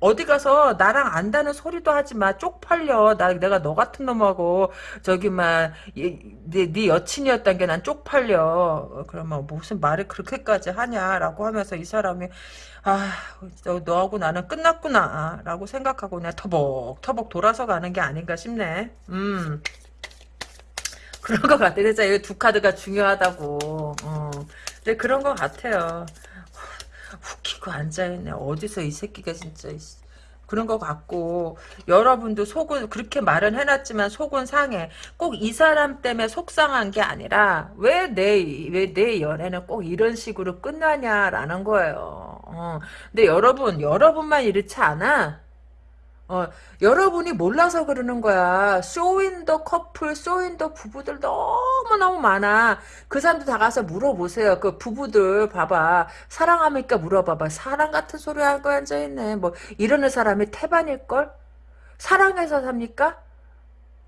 어디 가서 나랑 안다는 소리도 하지 마. 쪽팔려. 나 내가 너 같은 놈하고 저기 막네 네 여친이었단 게 난 쪽팔려. 그러면 무슨 말을 그렇게까지 하냐라고 하면서 이 사람이 아 너, 너하고 나는 끝났구나 라고 생각하고 그냥 터벅 터벅 돌아서 가는 게 아닌가 싶네. 음. 그런 것 같아. 진짜 이 두 카드가 중요하다고. 어. 근데 그런 것 같아요. 웃기고 앉아있네. 어디서 이 새끼가 진짜 그런 것 같고 여러분도 속은 그렇게 말은 해놨지만 속은 상해. 꼭 이 사람 때문에 속상한 게 아니라 왜 내 왜 내 연애는 꼭 이런 식으로 끝나냐라는 거예요. 어. 근데 여러분 여러분만 이렇지 않아. 어, 여러분이 몰라서 그러는 거야. 쇼윈더 커플, 쇼윈더 부부들 너무너무 많아. 그 사람들 다 가서 물어보세요. 그 부부들 봐봐. 사랑합니까? 물어봐봐. 사랑 같은 소리 하고 앉아있네. 뭐 이러는 사람이 태반일걸? 사랑해서 삽니까?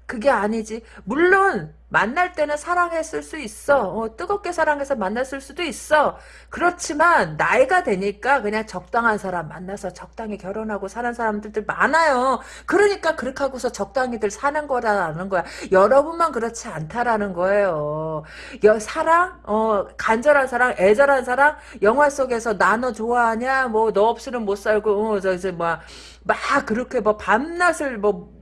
그게 아니지. 물론 만날 때는 사랑했을 수 있어. 어, 뜨겁게 사랑해서 만났을 수도 있어. 그렇지만 나이가 되니까 그냥 적당한 사람 만나서 적당히 결혼하고 사는 사람들도 많아요. 그러니까 그렇게 하고서 적당히들 사는 거라는 거야. 여러분만 그렇지 않다라는 거예요. 여, 사랑, 어, 간절한 사랑, 애절한 사랑, 영화 속에서 나 너 좋아하냐? 뭐 너 없이는 못 살고, 어, 저 이제 뭐, 막 그렇게 뭐 밤낮을 뭐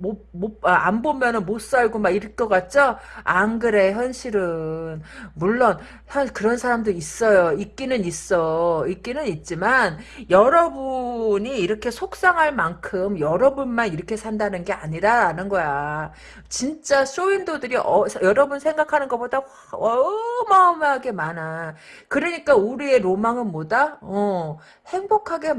못, 못, 아, 안 보면은 못 살고 막 이럴 것 같죠? 안 그래, 현실은. 물론, 현, 그런 사람도 있어요. 있기는 있어. 있기는 있지만, 여러분이 이렇게 속상할 만큼 여러분만 이렇게 산다는 게 아니라는 거야. 진짜 쇼윈도들이 어, 여러분 생각하는 것보다 어마어마하게 많아. 그러니까 우리의 로망은 뭐다? 어, 행복하게,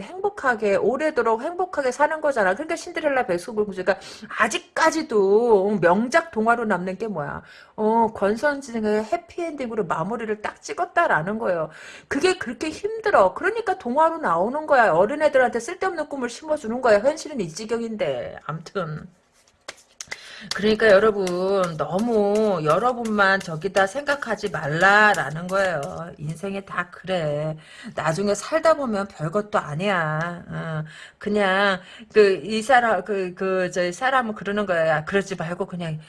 행복하게, 오래도록 행복하게 사는 거잖아. 그러니까 신데렐라 백숙을 그러니까 아직까지도 명작 동화로 남는 게 뭐야? 어, 권선징의 해피엔딩으로 마무리를 딱 찍었다라는 거예요. 그게 그렇게 힘들어. 그러니까 동화로 나오는 거야. 어린애들한테 쓸데없는 꿈을 심어주는 거야. 현실은 이 지경인데. 암튼. 그러니까 여러분 너무 여러분만 저기다 생각하지 말라라는 거예요. 인생에 다 그래. 나중에 살다 보면 별것도 아니야. 어, 그냥 그 이 사람 그 그 저 사람은 그러는 거야. 그러지 말고 그냥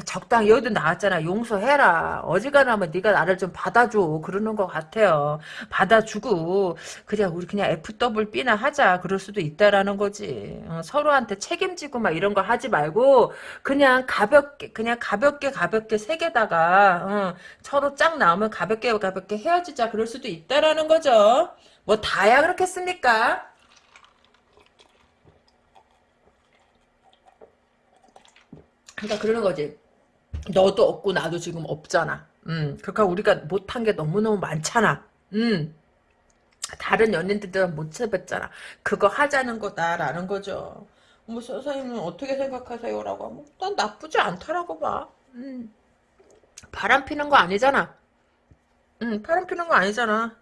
적당히 여기도 나왔잖아. 용서해라. 어지간하면 네가 나를 좀 받아줘. 그러는 것 같아요. 받아주고 그냥 우리 그냥 FWB나 하자. 그럴 수도 있다라는 거지. 어, 서로한테 책임지고 막 이런 거 하지 말고 그냥 가볍게 그냥 가볍게 가볍게 세 개다가 어, 서로 짝 나오면 가볍게 가볍게 헤어지자. 그럴 수도 있다라는 거죠. 뭐 다야 그렇겠습니까? 그러니까 그러는 거지. 너도 없고 나도 지금 없잖아. 음, 그러니까 우리가 못한 게 너무너무 많잖아. 음. 다른 연인들은 못 해봤잖아. 그거 하자는 거다라는 거죠. 뭐 선생님은 어떻게 생각하세요? 라고 하면 난 나쁘지 않다라고 봐. 음. 바람 피는 거 아니잖아. 응, 바람 피는 거 아니잖아.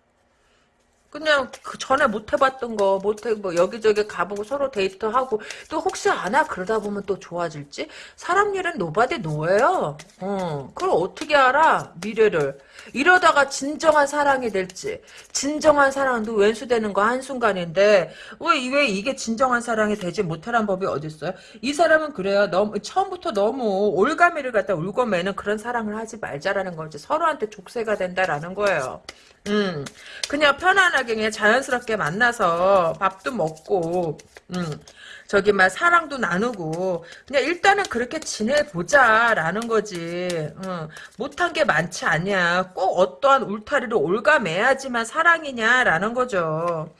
그냥 그 전에 못 해봤던 거, 못 해, 뭐 여기저기 가보고 서로 데이트하고 또 혹시 아나 그러다 보면 또 좋아질지? 사람 일은 nobody know예요. 어, 그걸 어떻게 알아? 미래를. 이러다가 진정한 사랑이 될지. 진정한 사랑도 왼수되는 거 한 순간인데 왜, 왜 이게 진정한 사랑이 되지 못하란 법이 어딨어요? 이 사람은 그래요. 너무 처음부터 너무 올가미를 갖다 울고 매는 그런 사랑을 하지 말자라는 거지. 서로한테 족쇄가 된다라는 거예요. 음, 그냥 편안하게 그냥 자연스럽게 만나서 밥도 먹고, 음, 저기 막 사랑도 나누고 그냥 일단은 그렇게 지내보자라는 거지. 음, 못한 게 많지 않냐. 꼭 어떠한 울타리를 올가매야지만 사랑이냐라는 거죠.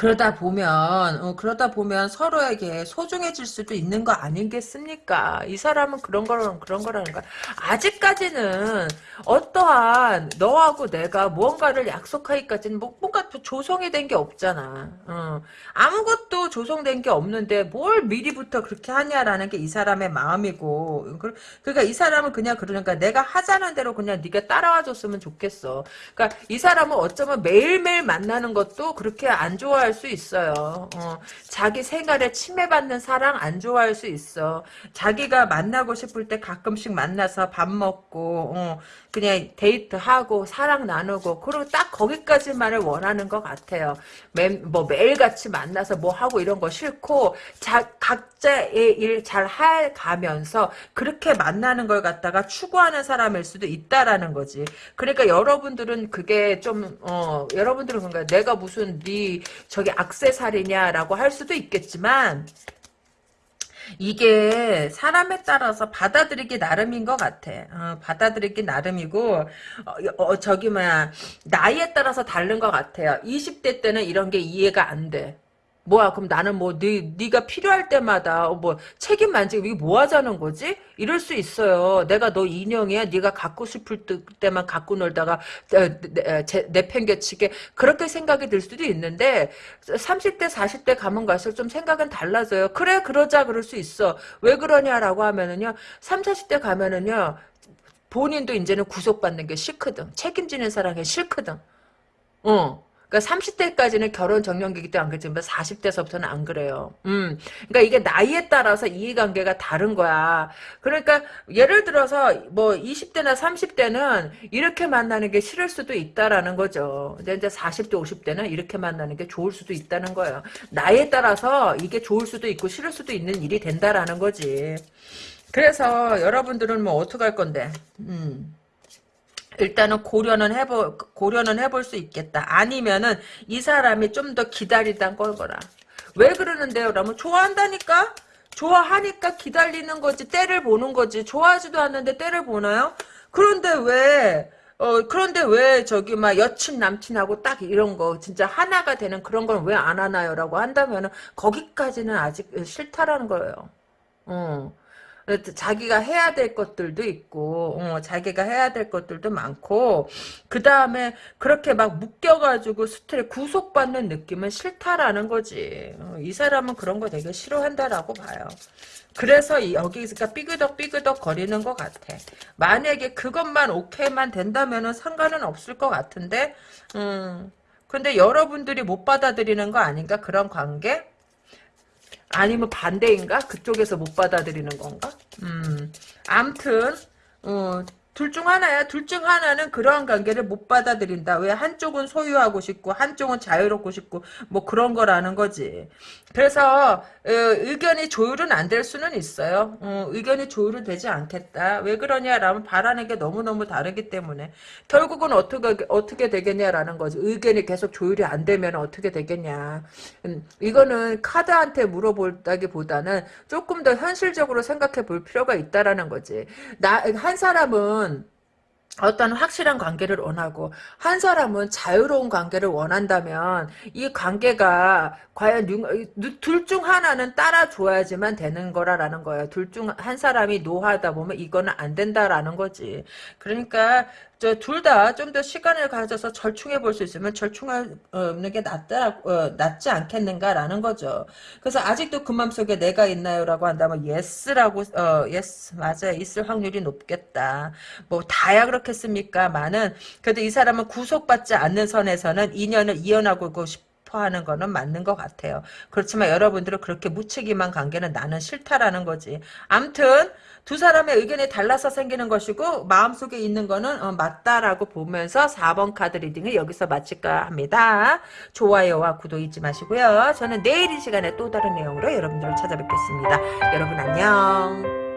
그러다 보면 어, 그러다 보면 서로에게 소중해질 수도 있는 거 아니겠습니까? 이 사람은 그런 거라는 그런 거라는 거. 아직까지는 어떠한 너하고 내가 무언가를 약속하기까지는 뭐, 뭔가 조성이 된 게 없잖아. 어. 아무것도 조성된 게 없는데 뭘 미리부터 그렇게 하냐라는 게 이 사람의 마음이고 그러니까 이 사람은 그냥 그러니까 내가 하자는 대로 그냥 네가 따라와 줬으면 좋겠어. 그러니까 이 사람은 어쩌면 매일매일 만나는 것도 그렇게 안 좋아할 수 있어요. 어. 자기 생활에 침해받는 사랑 안 좋아할 수 있어. 자기가 만나고 싶을 때 가끔씩 만나서 밥 먹고 어. 그냥 데이트하고 사랑 나누고 그리고 딱 거기까지만을 원하는 것 같아요. 매, 뭐 매일같이 만나서 뭐 하고 이런 거 싫고 자, 각자의 일 잘 해가면서 그렇게 만나는 걸 갖다가 추구하는 사람일 수도 있다라는 거지. 그러니까 여러분들은 그게 좀 어, 여러분들은 그런가 내가 무슨 네 저기 악세살이냐라고 할 수도 있겠지만 이게 사람에 따라서 받아들이기 나름인 것 같아. 어, 받아들이기 나름이고 어, 어, 저기 뭐야 나이에 따라서 다른 것 같아요. 20대 때는 이런 게 이해가 안 돼. 뭐야 그럼 나는 뭐 네, 네가 필요할 때마다 어, 뭐 책임 만 지고 이게 뭐 하자는 거지? 이럴 수 있어요. 내가 너 인형이야. 네가 갖고 싶을 때만 갖고 놀다가 내팽개치게 그렇게 생각이 들 수도 있는데 30대 40대 가면 갈수록 좀 생각은 달라져요. 그래 그러자 그럴 수 있어. 왜 그러냐라고 하면은요. 3, 40대 가면은요. 본인도 이제는 구속받는 게 싫거든. 책임지는 사람이 싫거든. 어. 그러니까 30대까지는 결혼 정년기기 때안 그렇지만 40대서부터는 안 그래요. 음. 그러니까 이게 나이에 따라서 이해관계가 다른 거야. 그러니까 예를 들어서 뭐 20대나 30대는 이렇게 만나는 게 싫을 수도 있다라는 거죠. 근데 이제 40대 50대는 이렇게 만나는 게 좋을 수도 있다는 거예요. 나이에 따라서 이게 좋을 수도 있고 싫을 수도 있는 일이 된다라는 거지. 그래서 여러분들은 뭐 어떻게 할 건데? 음. 일단은 고려는 해보 고려는 해볼 수 있겠다. 아니면은 이 사람이 좀 더 기다리다 걸거라. 왜 그러는데요? 라면 좋아한다니까? 좋아하니까 기다리는 거지 때를 보는 거지 좋아하지도 않는데 때를 보나요? 그런데 왜 어, 그런데 왜 저기 막 여친 남친하고 딱 이런 거 진짜 하나가 되는 그런 건 왜 안 하나요? 라고 한다면은 거기까지는 아직 싫다라는 거예요. 어. 자기가 해야 될 것들도 있고 어, 자기가 해야 될 것들도 많고 그 다음에 그렇게 막 묶여가지고 스트레 구속받는 느낌은 싫다라는 거지. 어, 이 사람은 그런 거 되게 싫어한다라고 봐요. 그래서 여기가 삐그덕 삐그덕 거리는 것 같아. 만약에 그것만 오케이만 된다면 상관은 없을 것 같은데 음 근데 여러분들이 못 받아들이는 거 아닌가? 그런 관계 아니면 반대인가? 그쪽에서 못 받아들이는 건가? 음, 암튼, 어, 둘 중 하나야. 둘 중 하나는 그러한 관계를 못 받아들인다. 왜 한쪽은 소유하고 싶고 한쪽은 자유롭고 싶고 뭐 그런 거라는 거지. 그래서 어, 의견이 조율은 안 될 수는 있어요. 어, 의견이 조율은 되지 않겠다. 왜 그러냐라면 바라는 게 너무너무 다르기 때문에 결국은 어떻게 어떻게 되겠냐라는 거지. 의견이 계속 조율이 안 되면 어떻게 되겠냐. 음, 이거는 카드한테 물어볼다기보다는 조금 더 현실적으로 생각해 볼 필요가 있다라는 거지. 나 한 사람은 어떤 확실한 관계를 원하고 한 사람은 자유로운 관계를 원한다면 이 관계가 과연 둘 중 하나는 따라줘야지만 되는 거라라는 거예요. 둘 중 한 사람이 노하다 보면 이거는 안 된다라는 거지. 그러니까 저 둘 다 좀 더 시간을 가져서 절충해 볼 수 있으면 절충하는 게 낫다 어, 낫지 않겠는가라는 거죠. 그래서 아직도 그 마음속에 내가 있나요라고 한다면 yes라고 어 yes 맞아요 있을 확률이 높겠다. 뭐 다야 그렇겠습니까만은 그래도 이 사람은 구속받지 않는 선에서는 인연을 이어나고 싶. 하는 거는 맞는 것 같아요. 그렇지만 여러분들은 그렇게 무책임한 관계는 나는 싫다라는 거지. 암튼 두 사람의 의견이 달라서 생기는 것이고 마음속에 있는 거는 어, 맞다라고 보면서 4번 카드 리딩을 여기서 마칠까 합니다. 좋아요와 구독 잊지 마시고요. 저는 내일 이 시간에 또 다른 내용으로 여러분들을 찾아뵙겠습니다. 여러분 안녕.